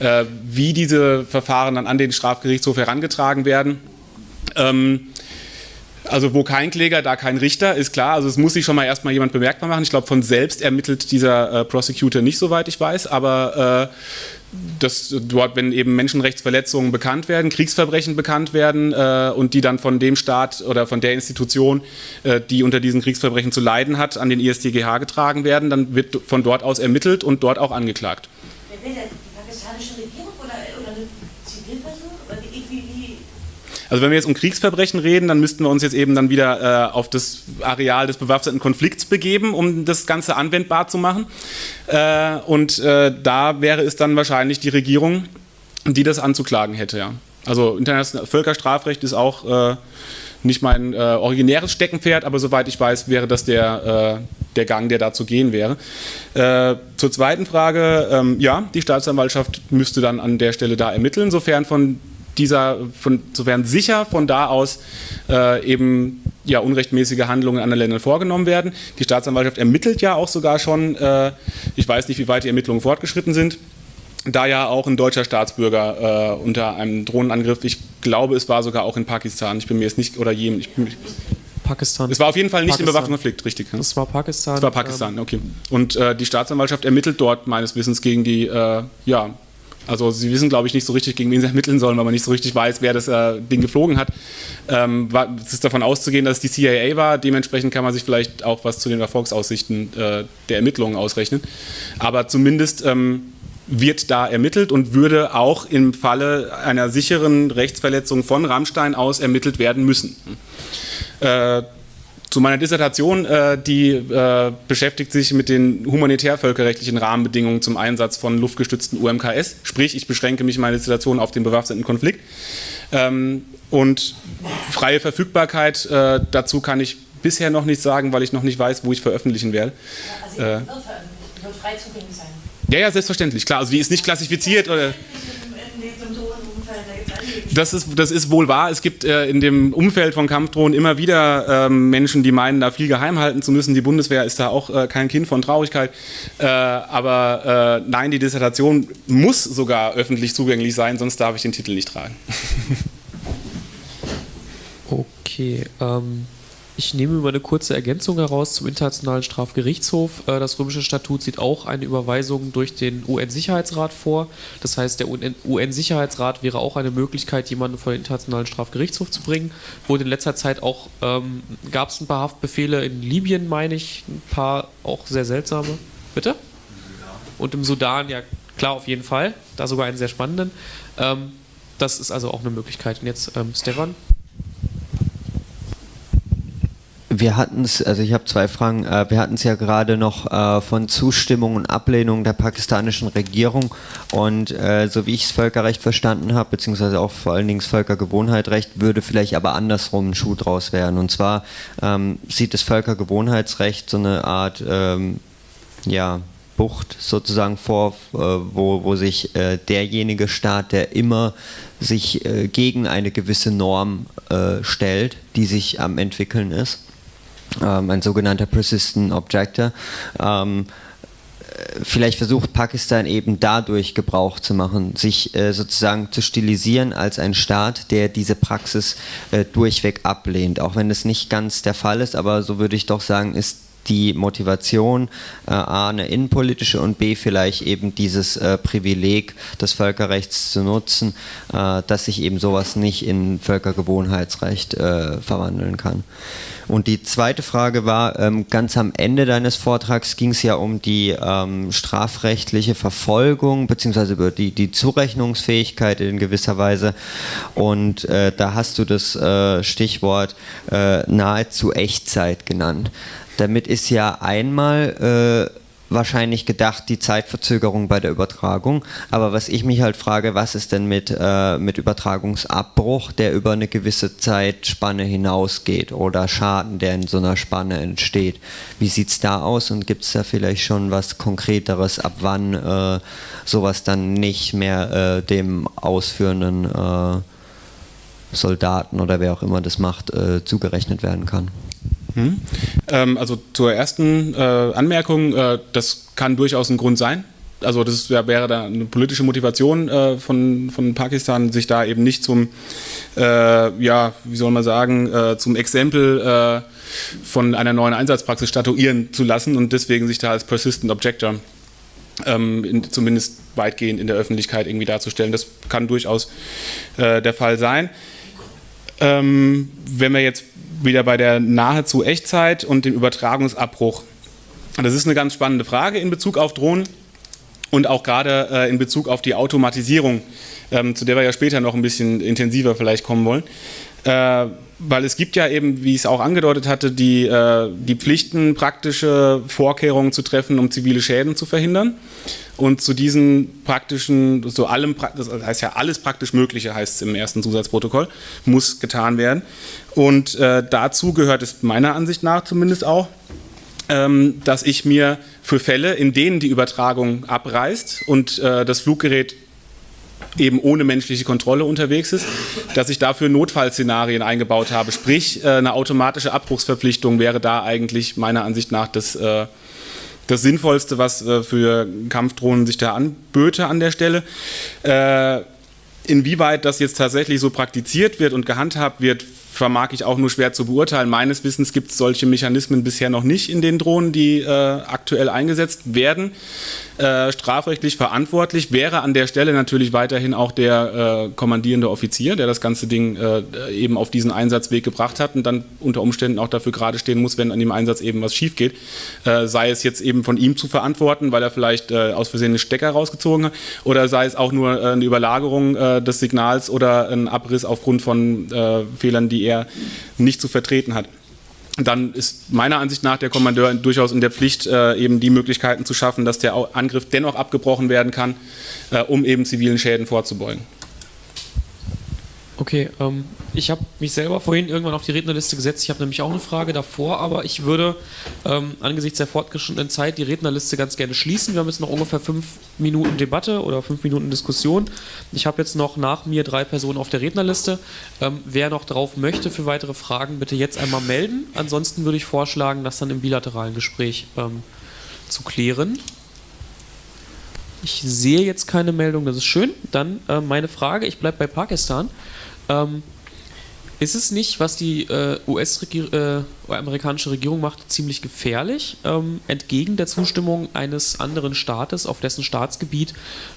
Äh, wie diese Verfahren dann an den Strafgerichtshof herangetragen werden, ähm, also wo kein Kläger, da kein Richter, ist klar. Also es muss sich schon mal erstmal jemand bemerkbar machen. Ich glaube, von selbst ermittelt dieser äh, Prosecutor nicht, soweit ich weiß, aber äh, dass dort, wenn eben Menschenrechtsverletzungen bekannt werden, Kriegsverbrechen bekannt werden äh, und die dann von dem Staat oder von der Institution, äh, die unter diesen Kriegsverbrechen zu leiden hat, an den ISTGH getragen werden, dann wird von dort aus ermittelt und dort auch angeklagt. Wer will denn? Die pakistanische Regierung oder, oder eine Zivilperson? Oder wie, wie? Also wenn wir jetzt um Kriegsverbrechen reden, dann müssten wir uns jetzt eben dann wieder äh, auf das Areal des bewaffneten Konflikts begeben, um das Ganze anwendbar zu machen. Äh, und äh, da wäre es dann wahrscheinlich die Regierung, die das anzuklagen hätte. Ja. Also internationales Völkerstrafrecht ist auch äh, nicht mein äh, originäres Steckenpferd, aber soweit ich weiß, wäre das der, äh, der Gang, der dazu gehen wäre. zur zweiten Frage, ähm, ja, die Staatsanwaltschaft müsste dann an der Stelle da ermitteln, sofern von dieser, von, sofern sicher von da aus äh, eben ja, unrechtmäßige Handlungen in anderen Ländern vorgenommen werden. Die Staatsanwaltschaft ermittelt ja auch sogar schon, äh, ich weiß nicht, wie weit die Ermittlungen fortgeschritten sind, da ja auch ein deutscher Staatsbürger äh, unter einem Drohnenangriff, ich glaube, es war sogar auch in Pakistan, ich bin mir jetzt nicht, oder Jemen, ich bin, Pakistan. Es war auf jeden Fall nicht Pakistan. im bewaffneten Konflikt, richtig. Ja? Das war Pakistan. Das war Pakistan, ähm, okay. Und äh, die Staatsanwaltschaft ermittelt dort meines Wissens gegen die äh, ja, also sie wissen, glaube ich, nicht so richtig, gegen wen sie ermitteln sollen, weil man nicht so richtig weiß, wer das äh, Ding geflogen hat. Ähm, war, es ist davon auszugehen, dass es die CIA war. Dementsprechend kann man sich vielleicht auch was zu den Erfolgsaussichten äh, der Ermittlungen ausrechnen. Aber zumindest ähm, wird da ermittelt und würde auch im Falle einer sicheren Rechtsverletzung von Rammstein aus ermittelt werden müssen. Äh, zu meiner Dissertation, äh, die äh, beschäftigt sich mit den humanitär-völkerrechtlichen Rahmenbedingungen zum Einsatz von luftgestützten UMKS. Sprich, ich beschränke mich meine Dissertation auf den bewaffneten Konflikt. Ähm, und freie Verfügbarkeit, äh, dazu kann ich bisher noch nichts sagen, weil ich noch nicht weiß, wo ich veröffentlichen werde. Also die wird, wird frei zugänglich sein. Ja, ja, selbstverständlich, klar. Also die ist nicht klassifiziert oder. Das ist, das ist wohl wahr. Es gibt äh, in dem Umfeld von Kampfdrohnen immer wieder ähm, Menschen, die meinen, da viel geheim halten zu müssen. Die Bundeswehr ist da auch äh, kein Kind von Traurigkeit. Äh, aber äh, nein, die Dissertation muss sogar öffentlich zugänglich sein, sonst darf ich den Titel nicht tragen. okay, ähm, ich nehme mal eine kurze Ergänzung heraus zum Internationalen Strafgerichtshof. Äh, das römische Statut sieht auch eine Überweisung durch den UN-Sicherheitsrat vor. Das heißt, der UN-Sicherheitsrat wäre auch eine Möglichkeit, jemanden vor den Internationalen Strafgerichtshof zu bringen. Wurde in letzter Zeit auch, ähm, gab es ein paar Haftbefehle in Libyen, meine ich, ein paar auch sehr seltsame. Bitte? Und im Sudan, ja klar, auf jeden Fall. Da sogar einen sehr spannenden. Ähm, das ist also auch eine Möglichkeit. Und jetzt ähm, Stefan wir hatten es, also ich habe zwei Fragen. Äh, wir hatten es ja gerade noch äh, von Zustimmung und Ablehnung der pakistanischen Regierung. Und äh, so wie ich das Völkerrecht verstanden habe, beziehungsweise auch vor allen Dingen das Völkergewohnheitsrecht, würde vielleicht aber andersrum ein Schuh draus werden. Und zwar ähm, sieht das Völkergewohnheitsrecht so eine Art, ähm, ja, Bucht sozusagen vor, wo, wo sich derjenige Staat, der immer sich gegen eine gewisse Norm stellt, die sich am entwickeln ist, ein sogenannter Persistent Objector. Ähm, vielleicht versucht Pakistan eben dadurch Gebrauch zu machen, sich äh, sozusagen zu stilisieren als ein Staat, der diese Praxis äh, durchweg ablehnt. Auch wenn es nicht ganz der Fall ist, aber so würde ich doch sagen, ist die Motivation äh, A, eine innenpolitische und B, vielleicht eben dieses äh, Privileg des Völkerrechts zu nutzen, äh, dass sich eben sowas nicht in Völkergewohnheitsrecht äh, verwandeln kann. Und die zweite Frage war, ähm, ganz am Ende deines Vortrags ging es ja um die ähm, strafrechtliche Verfolgung beziehungsweise über die, die Zurechnungsfähigkeit in gewisser Weise. Und äh, da hast du das äh, Stichwort nahezu Echtzeit genannt. Damit ist ja einmal äh, wahrscheinlich gedacht die Zeitverzögerung bei der Übertragung. Aber was ich mich halt frage, was ist denn mit, äh, mit Übertragungsabbruch, der über eine gewisse Zeitspanne hinausgeht oder Schaden, der in so einer Spanne entsteht? Wie sieht es da aus und gibt es da vielleicht schon was Konkreteres, ab wann äh, sowas dann nicht mehr äh, dem ausführenden äh, Soldaten oder wer auch immer das macht, äh, zugerechnet werden kann? Hm. Ähm, also zur ersten äh, Anmerkung, äh, das kann durchaus ein Grund sein. Also das wär, wäre da eine politische Motivation äh, von, von Pakistan, sich da eben nicht zum, äh, ja, wie soll man sagen, äh, zum Exempel äh, von einer neuen Einsatzpraxis statuieren zu lassen und deswegen sich da als Persistent Objector ähm, in, zumindest weitgehend in der Öffentlichkeit irgendwie darzustellen. Das kann durchaus der Fall sein. Ähm, wenn wir jetzt wieder bei der nahezu Echtzeit und dem Übertragungsabbruch. Das ist eine ganz spannende Frage in Bezug auf Drohnen und auch gerade äh, in Bezug auf die Automatisierung, ähm, zu der wir ja später noch ein bisschen intensiver vielleicht kommen wollen. Äh, weil es gibt ja eben, wie ich es auch angedeutet hatte, die, äh, die Pflichten, praktische Vorkehrungen zu treffen, um zivile Schäden zu verhindern. Und zu diesen praktischen, so allem, das heißt ja alles praktisch Mögliche, heißt es im ersten Zusatzprotokoll, muss getan werden. Und äh, dazu gehört es meiner Ansicht nach zumindest auch, ähm, dass ich mir für Fälle, in denen die Übertragung abreißt und äh, das Fluggerät eben ohne menschliche Kontrolle unterwegs ist, dass ich dafür Notfallszenarien eingebaut habe. Sprich, äh, eine automatische Abbruchsverpflichtung wäre da eigentlich meiner Ansicht nach das, äh, das Sinnvollste, was äh, für Kampfdrohnen sich da anböte an der Stelle. Inwieweit das jetzt tatsächlich so praktiziert wird und gehandhabt wird, vermag ich auch nur schwer zu beurteilen. Meines Wissens gibt es solche Mechanismen bisher noch nicht in den Drohnen, die aktuell eingesetzt werden. Äh, strafrechtlich verantwortlich wäre an der Stelle natürlich weiterhin auch der äh, kommandierende Offizier, der das ganze Ding äh, eben auf diesen Einsatzweg gebracht hat und dann unter Umständen auch dafür gerade stehen muss, wenn an dem Einsatz eben was schief geht. Äh, sei es jetzt eben von ihm zu verantworten, weil er vielleicht äh, aus Versehen einen Stecker rausgezogen hat, oder sei es auch nur eine Überlagerung des Signals oder ein Abriss aufgrund von Fehlern, die er nicht zu vertreten hat. Dann ist meiner Ansicht nach der Kommandeur durchaus in der Pflicht, äh, eben die Möglichkeiten zu schaffen, dass der Angriff dennoch abgebrochen werden kann, äh, um eben zivilen Schäden vorzubeugen. Okay, ähm, ich habe mich selber vorhin irgendwann auf die Rednerliste gesetzt. Ich habe nämlich auch eine Frage davor, aber ich würde ähm, angesichts der fortgeschrittenen Zeit die Rednerliste ganz gerne schließen. Wir haben jetzt noch ungefähr fünf Minuten Debatte oder fünf Minuten Diskussion. Ich habe jetzt noch nach mir drei Personen auf der Rednerliste. Ähm, wer noch drauf möchte für weitere Fragen, bitte jetzt einmal melden. Ansonsten würde ich vorschlagen, das dann im bilateralen Gespräch ähm, zu klären. Ich sehe jetzt keine Meldung, das ist schön. Dann äh, meine Frage, ich bleibe bei Pakistan. Ähm, ist es nicht, was die äh, US-amerikanische äh, Regierung macht, ziemlich gefährlich, ähm, entgegen der Zustimmung eines anderen Staates, auf dessen Staatsgebiet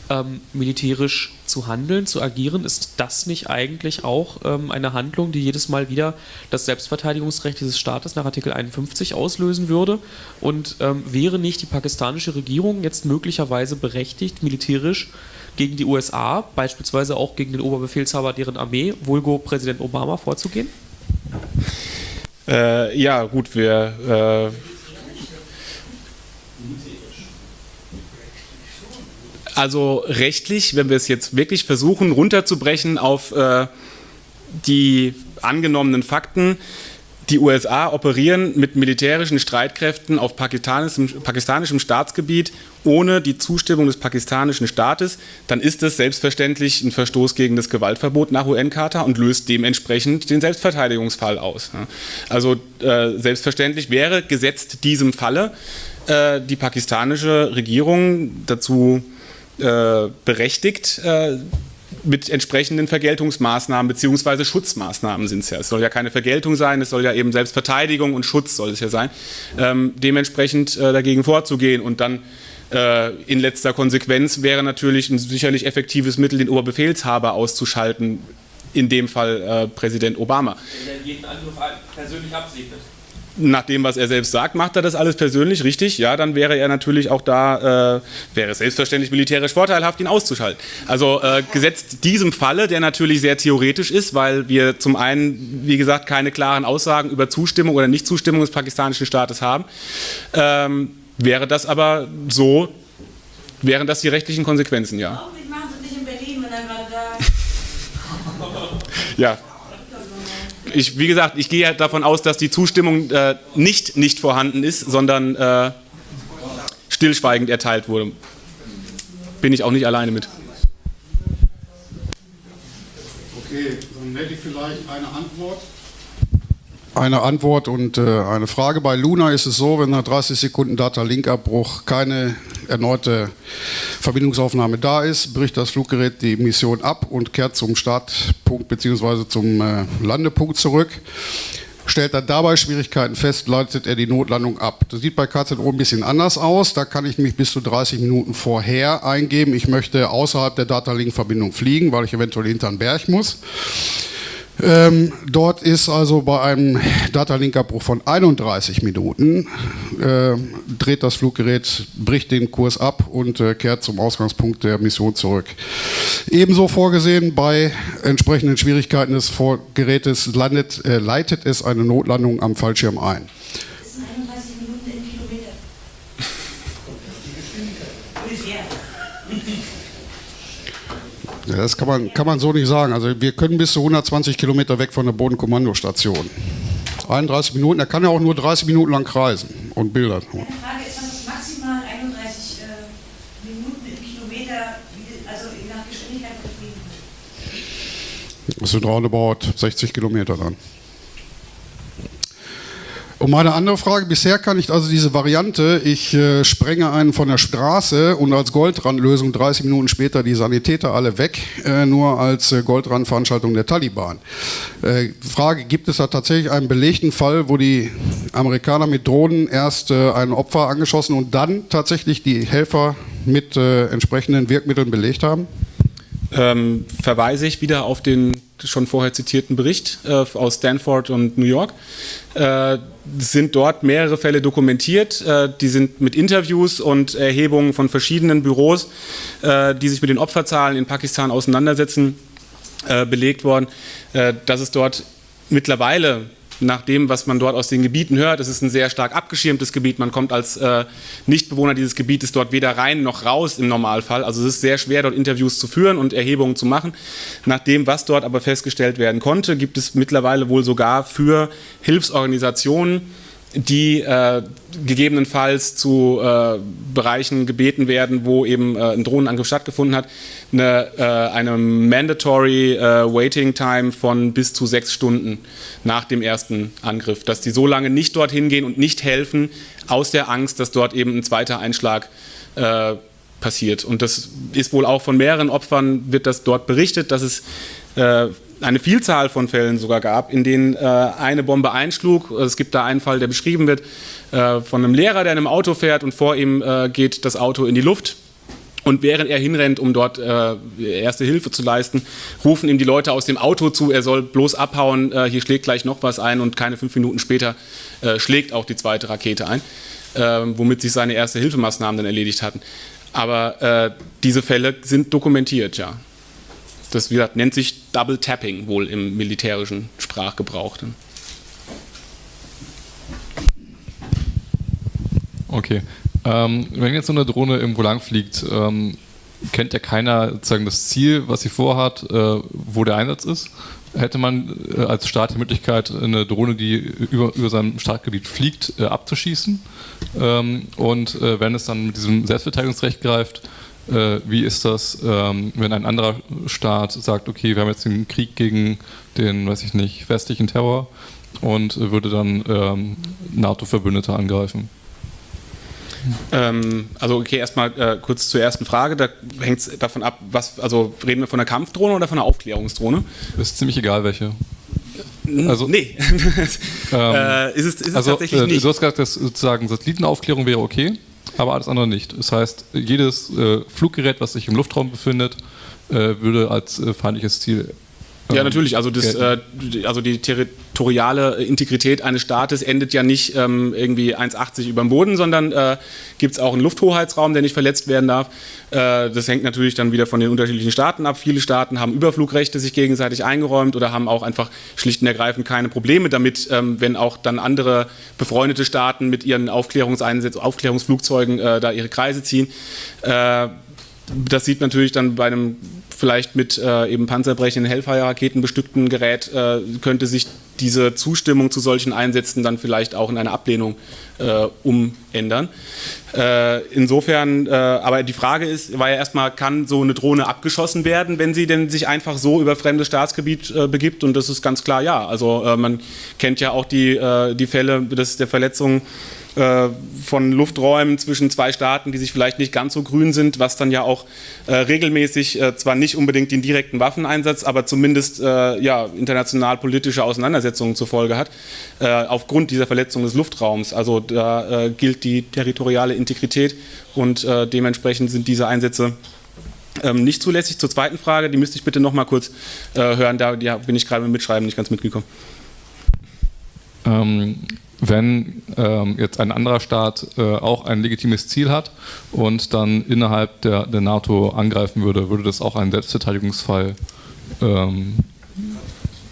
ähm, militärisch zu handeln, zu agieren? Ist das nicht eigentlich auch ähm, eine Handlung, die jedes Mal wieder das Selbstverteidigungsrecht dieses Staates nach Artikel 51 auslösen würde? Und ähm, wäre nicht die pakistanische Regierung jetzt möglicherweise berechtigt, militärisch gegen die USA, beispielsweise auch gegen den Oberbefehlshaber deren Armee, Vulgo Präsident Obama, vorzugehen? Äh, ja, gut, wir. Äh, also rechtlich, wenn wir es jetzt wirklich versuchen runterzubrechen auf äh, die angenommenen Fakten, die USA operieren mit militärischen Streitkräften auf pakistanischem, pakistanischem Staatsgebiet ohne die Zustimmung des pakistanischen Staates, dann ist das selbstverständlich ein Verstoß gegen das Gewaltverbot nach UN-Charta und löst dementsprechend den Selbstverteidigungsfall aus. Also äh, selbstverständlich wäre gesetzt diesem Falle äh, die pakistanische Regierung dazu äh, berechtigt, äh, mit entsprechenden Vergeltungsmaßnahmen bzw. Schutzmaßnahmen sind es ja. Es soll ja keine Vergeltung sein, es soll ja eben Selbstverteidigung und Schutz soll es ja sein. Ähm, dementsprechend äh, dagegen vorzugehen und dann äh, in letzter Konsequenz wäre natürlich ein sicherlich effektives Mittel, den Oberbefehlshaber auszuschalten, in dem Fall äh, Präsident Obama. Wenn er jeden Angriff persönlich absegnet nach dem, was er selbst sagt, macht er das alles persönlich richtig, ja, dann wäre er natürlich auch da, äh, wäre es selbstverständlich militärisch vorteilhaft, ihn auszuschalten. Also äh, gesetzt diesem Falle, der natürlich sehr theoretisch ist, weil wir zum einen, wie gesagt, keine klaren Aussagen über Zustimmung oder Nichtzustimmung des pakistanischen Staates haben, ähm, wäre das aber so, wären das die rechtlichen Konsequenzen, ja. Ja, ich, wie gesagt, ich gehe davon aus, dass die Zustimmung äh, nicht nicht vorhanden ist, sondern äh, stillschweigend erteilt wurde. Bin ich auch nicht alleine mit. Okay, dann hätte ich vielleicht eine Antwort. Eine Antwort und äh, eine Frage. Bei Luna ist es so, wenn nach 30 Sekunden Data-Link-Abbruch keine erneute Verbindungsaufnahme da ist, bricht das Fluggerät die Mission ab und kehrt zum Startpunkt bzw. zum äh, Landepunkt zurück. Stellt er dabei Schwierigkeiten fest, leitet er die Notlandung ab. Das sieht bei KZO ein bisschen anders aus. Da kann ich mich bis zu 30 Minuten vorher eingeben. Ich möchte außerhalb der Data-Link-Verbindung fliegen, weil ich eventuell hinter den Berg muss. Ähm, dort ist also bei einem Datalink-Abbruch von 31 Minuten, äh, dreht das Fluggerät, bricht den Kurs ab und äh, kehrt zum Ausgangspunkt der Mission zurück. Ebenso vorgesehen bei entsprechenden Schwierigkeiten des Gerätes landet, äh, leitet es eine Notlandung am Fallschirm ein. Ja, das kann man, kann man so nicht sagen. Also wir können bis zu 120 Kilometer weg von der Bodenkommandostation. 31 Minuten, er kann ja auch nur 30 Minuten lang kreisen und Bilder. Meine Frage ist, was maximal 31 äh, Minuten im Kilometer, also nach Geschwindigkeit? Das sind roundabout 60 Kilometer dann. Und meine andere Frage, bisher kann ich also diese Variante, ich äh, sprenge einen von der Straße und als Goldrandlösung 30 Minuten später die Sanitäter alle weg, äh, nur als äh, Goldrandveranstaltung der Taliban. Äh, Frage, gibt es da tatsächlich einen belegten Fall, wo die Amerikaner mit Drohnen erst äh, ein Opfer angeschossen und dann tatsächlich die Helfer mit äh, entsprechenden Wirkmitteln belegt haben? Ähm, verweise ich wieder auf den schon vorher zitierten Bericht äh, aus Stanford und New York. Äh, sind dort mehrere Fälle dokumentiert. Äh, die sind mit Interviews und Erhebungen von verschiedenen Büros, äh, die sich mit den Opferzahlen in Pakistan auseinandersetzen, äh, belegt worden, äh, dass es dort mittlerweile nach dem, was man dort aus den Gebieten hört. Es ist ein sehr stark abgeschirmtes Gebiet. Man kommt als äh, Nichtbewohner dieses Gebietes dort weder rein noch raus im Normalfall. Also es ist sehr schwer, dort Interviews zu führen und Erhebungen zu machen. Nach dem, was dort aber festgestellt werden konnte, gibt es mittlerweile wohl sogar für Hilfsorganisationen, die äh, gegebenenfalls zu äh, Bereichen gebeten werden, wo eben äh, ein Drohnenangriff stattgefunden hat, eine, äh, eine mandatory äh, Waiting Time von bis zu sechs Stunden nach dem ersten Angriff, dass die so lange nicht dorthin gehen und nicht helfen, aus der Angst, dass dort eben ein zweiter Einschlag äh, passiert. Und das ist wohl auch von mehreren Opfern, wird das dort berichtet, dass es eine Vielzahl von Fällen sogar gab, in denen äh, eine Bombe einschlug. Es gibt da einen Fall, der beschrieben wird, äh, von einem Lehrer, der in einem Auto fährt und vor ihm äh, geht das Auto in die Luft. Und während er hinrennt, um dort äh, erste Hilfe zu leisten, rufen ihm die Leute aus dem Auto zu, er soll bloß abhauen, äh, hier schlägt gleich noch was ein und keine fünf Minuten später äh, schlägt auch die zweite Rakete ein, womit sich seine erste Hilfemaßnahmen dann erledigt hatten. Aber diese Fälle sind dokumentiert, ja. Das wie gesagt, nennt sich Double Tapping wohl im militärischen Sprachgebrauch. Okay. Ähm, wenn jetzt so eine Drohne irgendwo lang fliegt, ähm, kennt ja keiner sozusagen das Ziel, was sie vorhat, äh, wo der Einsatz ist. Hätte man äh, als Staat die Möglichkeit, eine Drohne, die über, über seinem Startgebiet fliegt, äh, abzuschießen? Ähm, und äh, wenn es dann mit diesem Selbstverteidigungsrecht greift, äh, wie ist das, ähm, wenn ein anderer Staat sagt, okay, wir haben jetzt einen Krieg gegen den, weiß ich nicht, westlichen Terror und würde dann ähm, NATO-Verbündete angreifen? Ähm, also okay, erstmal äh, kurz zur ersten Frage. Da hängt es davon ab, was, also reden wir von einer Kampfdrohne oder von einer Aufklärungsdrohne? Ist ziemlich egal, welche. Also, nee. ähm, äh, ist es, ist es also, tatsächlich äh, nicht. Du hast gesagt, dass sozusagen Satellitenaufklärung wäre okay aber alles andere nicht. Das heißt, jedes äh, Fluggerät, was sich im Luftraum befindet, äh, würde als äh, feindliches Ziel. Ja, ähm, natürlich. Also, das, äh, also die territoriale Integrität eines Staates endet ja nicht ähm, irgendwie 1,80 über dem Boden, sondern äh, gibt es auch einen Lufthoheitsraum, der nicht verletzt werden darf. Äh, das hängt natürlich dann wieder von den unterschiedlichen Staaten ab. Viele Staaten haben Überflugrechte sich gegenseitig eingeräumt oder haben auch einfach schlicht und ergreifend keine Probleme damit, ähm, wenn auch dann andere befreundete Staaten mit ihren Aufklärungseinsätzen, Aufklärungsflugzeugen äh, da ihre Kreise ziehen. Das sieht natürlich dann bei einem vielleicht mit äh, eben panzerbrechenden Hellfire-Raketen bestückten Gerät, äh, könnte sich diese Zustimmung zu solchen Einsätzen dann vielleicht auch in eine Ablehnung äh, umändern. Äh, insofern, äh, aber die Frage ist, war ja erstmal, kann so eine Drohne abgeschossen werden, wenn sie denn sich einfach so über fremdes Staatsgebiet äh, begibt? Und das ist ganz klar ja. Also man kennt ja auch die, die Fälle des, der Verletzung äh, von Lufträumen zwischen zwei Staaten, die sich vielleicht nicht ganz so grün sind, was dann ja auch äh, regelmäßig äh, zwar nicht unbedingt den direkten Waffeneinsatz, aber zumindest äh, ja, international politische Auseinandersetzungen zur Folge hat, äh, aufgrund dieser Verletzung des Luftraums. Also da gilt die territoriale Integrität und dementsprechend sind diese Einsätze ähm, nicht zulässig. Zur zweiten Frage, die müsste ich bitte noch mal kurz hören, da bin ich gerade mit Mitschreiben nicht ganz mitgekommen. Ähm, wenn ähm, jetzt ein anderer Staat äh, auch ein legitimes Ziel hat und dann innerhalb der, der NATO angreifen würde, würde das auch einen Selbstverteidigungsfall ähm,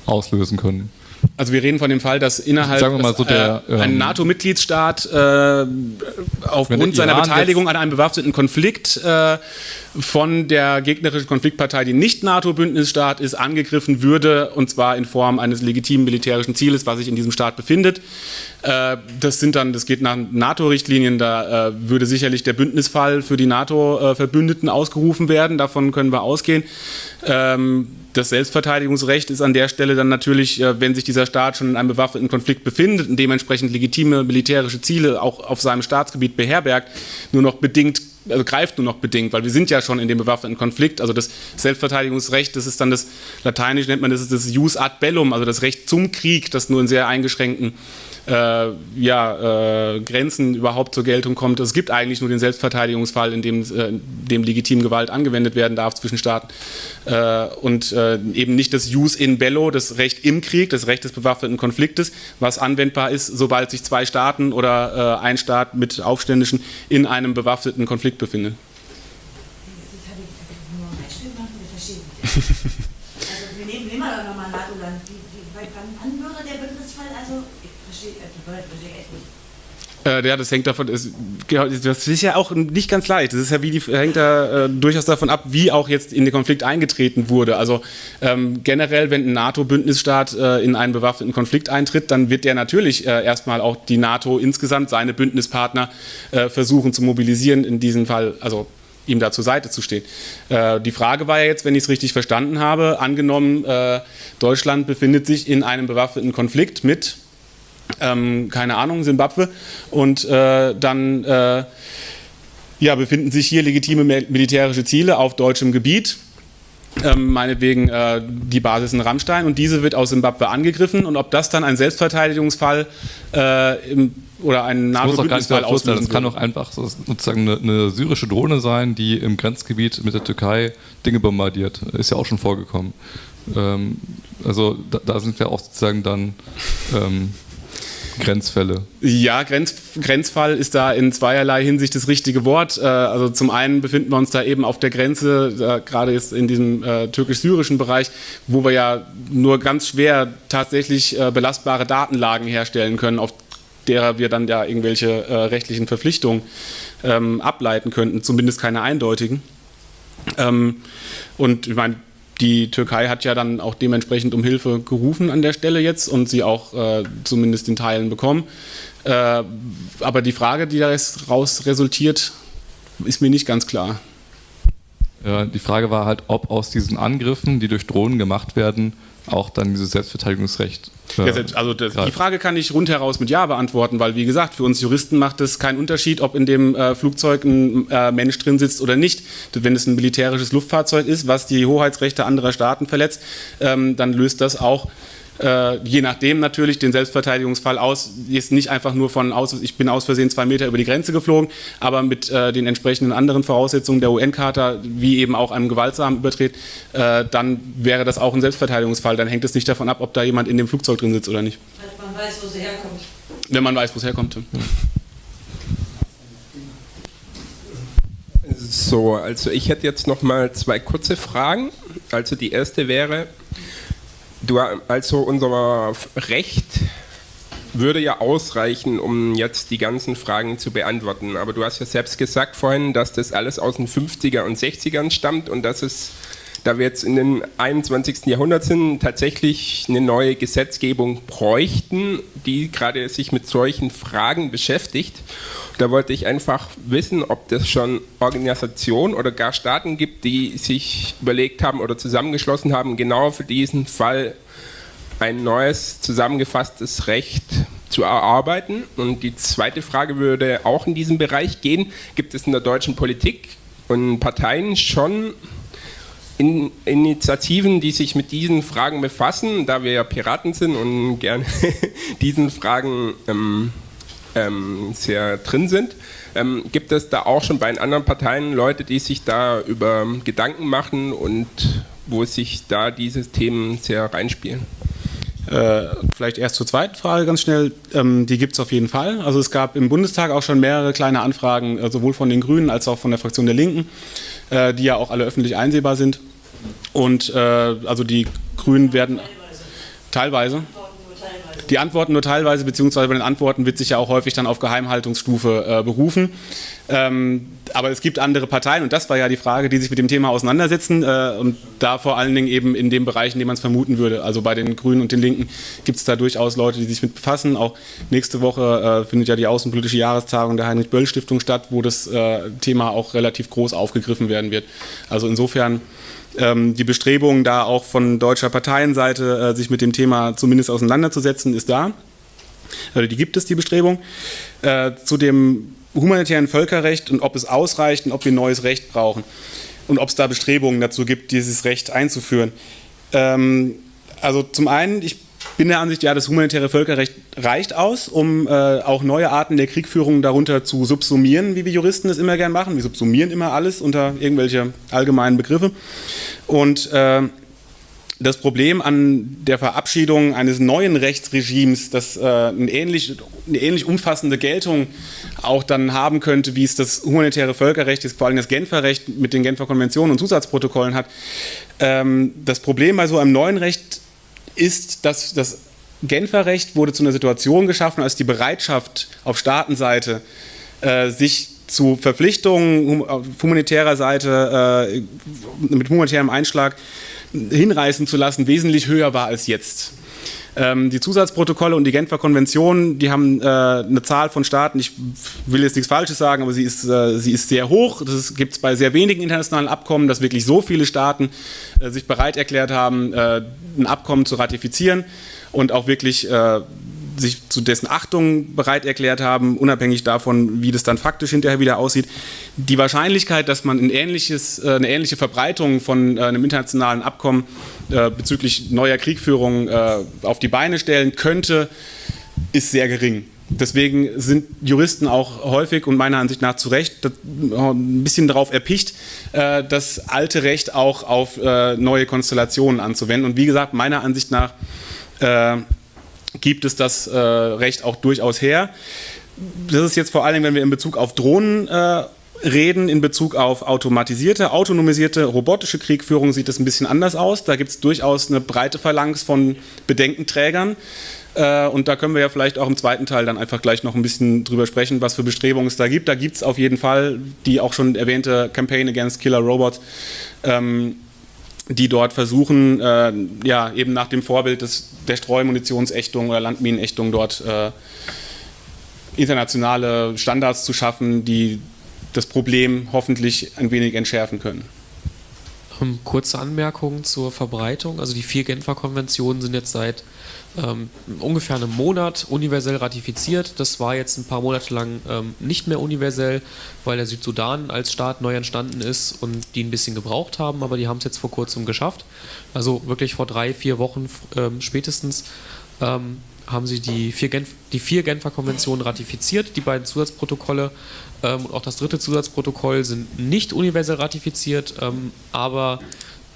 auslösen können. Also wir reden von dem Fall, dass innerhalb so der, äh, ein NATO-Mitgliedstaat äh, aufgrund seiner Beteiligung an einem bewaffneten Konflikt äh, von der gegnerischen Konfliktpartei, die nicht NATO-Bündnisstaat ist, angegriffen würde, und zwar in Form eines legitimen militärischen Zieles, was sich in diesem Staat befindet. Äh, das sind dann, das geht nach NATO-Richtlinien, da äh, würde sicherlich der Bündnisfall für die NATO-Verbündeten ausgerufen werden, davon können wir ausgehen. Ähm, das Selbstverteidigungsrecht ist an der Stelle dann natürlich, äh, wenn sich dieser Staat schon in einem bewaffneten Konflikt befindet und dementsprechend legitime militärische Ziele auch auf seinem Staatsgebiet beherbergt, nur noch bedingt also greift nur noch bedingt, weil wir sind ja schon in dem bewaffneten Konflikt. Also das Selbstverteidigungsrecht, das ist dann das, lateinisch nennt man das, das Jus ad bellum, also das Recht zum Krieg, das nur in sehr eingeschränkten äh, ja, äh, Grenzen überhaupt zur Geltung kommt. Es gibt eigentlich nur den Selbstverteidigungsfall, in dem, äh, dem legitim Gewalt angewendet werden darf zwischen Staaten äh, und äh, eben nicht das Jus in bello, das Recht im Krieg, das Recht des bewaffneten Konfliktes, was anwendbar ist, sobald sich zwei Staaten oder äh, ein Staat mit Aufständischen in einem bewaffneten Konflikt befinden. wir nehmen immer noch mal NATO-Land. Wann würde der Bündnisfall, also, ich verstehe, die Wörter verstehe echt nicht. Äh, ja, das hängt davon, ist, das ist ja auch nicht ganz leicht. Das ist ja wie die, hängt da äh, durchaus davon ab, wie auch jetzt in den Konflikt eingetreten wurde. Also ähm, generell, wenn ein NATO-Bündnisstaat äh, in einen bewaffneten Konflikt eintritt, dann wird der natürlich äh, erstmal auch die NATO insgesamt, seine Bündnispartner äh, versuchen zu mobilisieren, in diesem Fall, also ihm da zur Seite zu stehen. Äh, die Frage war ja jetzt, wenn ich es richtig verstanden habe, angenommen, Deutschland befindet sich in einem bewaffneten Konflikt mit ähm, keine Ahnung, Simbabwe. Und äh, dann äh, ja, befinden sich hier legitime militärische Ziele auf deutschem Gebiet. Ähm, meinetwegen äh, die Basis in Rammstein und diese wird aus Simbabwe angegriffen und ob das dann ein Selbstverteidigungsfall äh, im, oder ein NATO-Bündnisfall auslösen Das kann doch einfach sozusagen eine, eine, syrische Drohne sein, die im Grenzgebiet mit der Türkei Dinge bombardiert. Ist ja auch schon vorgekommen. Ähm, also da, da, sind wir auch sozusagen dann ähm, Grenzfälle. Ja, Grenz, Grenzfall ist da in zweierlei Hinsicht das richtige Wort. Äh, also zum einen befinden wir uns da eben auf der Grenze, gerade jetzt in diesem äh, türkisch-syrischen Bereich, wo wir ja nur ganz schwer tatsächlich äh, belastbare Datenlagen herstellen können, auf derer wir dann ja irgendwelche rechtlichen Verpflichtungen ähm, ableiten könnten, zumindest keine eindeutigen. Ähm, und ich meine, die Türkei hat ja dann auch dementsprechend um Hilfe gerufen an der Stelle jetzt und sie auch äh, zumindest in Teilen bekommen. Äh, aber die Frage, die daraus resultiert, ist mir nicht ganz klar. Die Frage war halt, ob aus diesen Angriffen, die durch Drohnen gemacht werden, auch dann dieses Selbstverteidigungsrecht. Ja, also das, die Frage kann ich rundheraus mit Ja beantworten, weil wie gesagt, für uns Juristen macht es keinen Unterschied, ob in dem äh, Flugzeug ein äh, Mensch drin sitzt oder nicht. Wenn es ein militärisches Luftfahrzeug ist, was die Hoheitsrechte anderer Staaten verletzt, ähm, dann löst das auch äh, je nachdem natürlich den Selbstverteidigungsfall aus, ist nicht einfach nur von aus, ich bin aus Versehen zwei Meter über die Grenze geflogen, aber mit äh, den entsprechenden anderen Voraussetzungen der UN-Charta, wie eben auch einem gewaltsamen Übertritt, äh, dann wäre das auch ein Selbstverteidigungsfall. Dann hängt es nicht davon ab, ob da jemand in dem Flugzeug drin sitzt oder nicht. Wenn man weiß, wo sie herkommt. Wenn man weiß, wo es herkommt. Ja. So, also ich hätte jetzt noch mal zwei kurze Fragen. Also die erste wäre, Du, also unser Recht würde ja ausreichen, um jetzt die ganzen Fragen zu beantworten. Aber du hast ja selbst gesagt vorhin, dass das alles aus den 50er und 60ern stammt und dass es, da wir jetzt in den 21. Jahrhundert sind, tatsächlich eine neue Gesetzgebung bräuchten, die gerade sich mit solchen Fragen beschäftigt. Da wollte ich einfach wissen, ob das schon Organisationen oder gar Staaten gibt, die sich überlegt haben oder zusammengeschlossen haben, genau für diesen Fall ein neues zusammengefasstes Recht zu erarbeiten. Und die zweite Frage würde auch in diesem Bereich gehen. Gibt es in der deutschen Politik und Parteien schon in Initiativen, die sich mit diesen Fragen befassen, da wir ja Piraten sind und gerne diesen Fragen ähm, ähm, sehr drin sind. Ähm, gibt es da auch schon bei den anderen Parteien Leute, die sich da über Gedanken machen und wo sich da diese Themen sehr reinspielen? Äh, vielleicht erst zur zweiten Frage ganz schnell. Ähm, die gibt es auf jeden Fall. Also es gab im Bundestag auch schon mehrere kleine Anfragen, äh, sowohl von den Grünen als auch von der Fraktion der Linken, äh, die ja auch alle öffentlich einsehbar sind. Und äh, also die Grünen werden teilweise. Die Antworten nur teilweise, beziehungsweise bei den Antworten wird sich ja auch häufig dann auf Geheimhaltungsstufe äh, berufen. Ähm, aber es gibt andere Parteien und das war ja die Frage, die sich mit dem Thema auseinandersetzen äh, und da vor allen Dingen eben in dem Bereich, in dem man es vermuten würde. Also bei den Grünen und den Linken gibt es da durchaus Leute, die sich mit befassen. Auch nächste Woche äh, findet ja die außenpolitische Jahrestagung der Heinrich-Böll-Stiftung statt, wo das äh, Thema auch relativ groß aufgegriffen werden wird. Also insofern ähm, die Bestrebung, da auch von deutscher Parteienseite äh, sich mit dem Thema zumindest auseinanderzusetzen, ist da. Also die gibt es, die Bestrebung. Äh, zu dem humanitären Völkerrecht und ob es ausreicht und ob wir neues Recht brauchen und ob es da Bestrebungen dazu gibt, dieses Recht einzuführen. Ähm, also zum einen, ich bin der Ansicht, ja, das humanitäre Völkerrecht reicht aus, um äh, auch neue Arten der Kriegführung darunter zu subsumieren, wie wir Juristen es immer gern machen. Wir subsumieren immer alles unter irgendwelche allgemeinen Begriffe. Und äh, das Problem an der Verabschiedung eines neuen Rechtsregimes, das äh, eine, ähnlich, eine ähnlich umfassende Geltung auch dann haben könnte, wie es das humanitäre Völkerrecht, vor allem das Genfer Recht mit den Genfer Konventionen und Zusatzprotokollen hat. Ähm, das Problem bei so einem neuen Recht ist, dass das Genfer Recht wurde zu einer Situation geschaffen, als die Bereitschaft auf Staatenseite äh, sich zu Verpflichtungen auf humanitärer Seite äh, mit humanitärem Einschlag hinreißen zu lassen, wesentlich höher war als jetzt. Ähm, die Zusatzprotokolle und die Genfer Konvention, die haben äh, eine Zahl von Staaten, ich will jetzt nichts Falsches sagen, aber sie ist, äh, sie ist sehr hoch. Das gibt es bei sehr wenigen internationalen Abkommen, dass wirklich so viele Staaten äh, sich bereit erklärt haben, äh, ein Abkommen zu ratifizieren und auch wirklich äh, sich zu dessen Achtung bereit erklärt haben, unabhängig davon, wie das dann faktisch hinterher wieder aussieht. Die Wahrscheinlichkeit, dass man ein ähnliches, äh, eine ähnliche Verbreitung von äh, einem internationalen Abkommen äh, bezüglich neuer Kriegführung auf die Beine stellen könnte, ist sehr gering. Deswegen sind Juristen auch häufig und meiner Ansicht nach zu Recht ein bisschen darauf erpicht, das alte Recht auch auf neue Konstellationen anzuwenden. Und wie gesagt, meiner Ansicht nach gibt es das äh, Recht auch durchaus her. Das ist jetzt vor allem, wenn wir in Bezug auf Drohnen äh, reden, in Bezug auf automatisierte, autonomisierte, robotische Kriegführung sieht es ein bisschen anders aus. Da gibt es durchaus eine breite Phalanx von Bedenkenträgern. Äh, und da können wir ja vielleicht auch im zweiten Teil dann einfach gleich noch ein bisschen drüber sprechen, was für Bestrebungen es da gibt. Da gibt es auf jeden Fall die auch schon erwähnte Campaign Against Killer Robots. Ähm, die dort versuchen, äh, ja, eben nach dem Vorbild des, der Streumunitionsächtung oder Landminenächtung dort äh, internationale Standards zu schaffen, die das Problem hoffentlich ein wenig entschärfen können. Ähm, kurze Anmerkung zur Verbreitung. Also die vier Genfer Konventionen sind jetzt seit ähm, ungefähr einem Monat universell ratifiziert. Das war jetzt ein paar Monate lang ähm, nicht mehr universell, weil der Südsudan als Staat neu entstanden ist und die ein bisschen gebraucht haben, aber die haben es jetzt vor kurzem geschafft. Also wirklich vor drei, vier Wochen ähm, spätestens ähm, haben sie die vier, Genf die vier Genfer Konventionen ratifiziert, die beiden Zusatzprotokolle ähm, und auch das dritte Zusatzprotokoll sind nicht universell ratifiziert, ähm, aber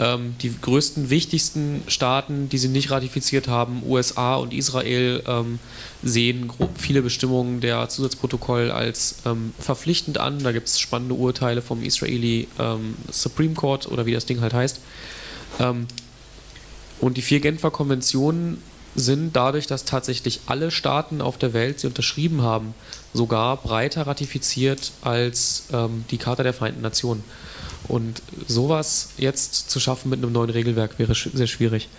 ähm, die größten, wichtigsten Staaten, die sie nicht ratifiziert haben, USA und Israel, ähm, sehen viele Bestimmungen der Zusatzprotokoll als ähm, verpflichtend an. Da gibt es spannende Urteile vom Israeli ähm, Supreme Court oder wie das Ding halt heißt. Ähm, und die vier Genfer Konventionen sind dadurch, dass tatsächlich alle Staaten auf der Welt sie unterschrieben haben, sogar breiter ratifiziert als ähm, die Charta der Vereinten Nationen. Und sowas jetzt zu schaffen mit einem neuen Regelwerk wäre sehr schwierig.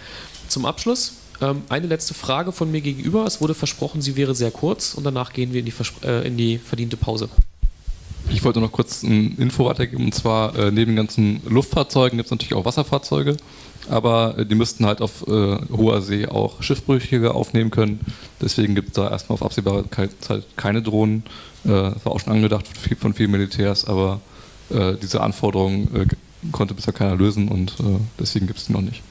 Zum Abschluss ähm, eine letzte Frage von mir gegenüber. Es wurde versprochen, sie wäre sehr kurz und danach gehen wir in die, äh, in die verdiente Pause. Ich wollte noch kurz ein Info weitergeben und zwar äh, neben den ganzen Luftfahrzeugen gibt es natürlich auch Wasserfahrzeuge, aber äh, die müssten halt auf äh, hoher See auch Schiffbrüchige aufnehmen können. Deswegen gibt es da erstmal auf absehbare Zeit keine Drohnen. Äh, war auch schon angedacht von vielen Militärs, aber äh, diese Anforderungen äh, konnte bisher keiner lösen und äh, deswegen gibt es die noch nicht.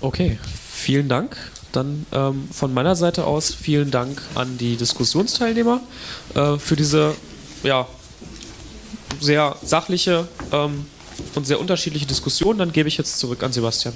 Okay, vielen Dank. Dann ähm, von meiner Seite aus vielen Dank an die Diskussionsteilnehmer äh, für diese ja, sehr sachliche ähm, und sehr unterschiedliche Diskussion. Dann gebe ich jetzt zurück an Sebastian.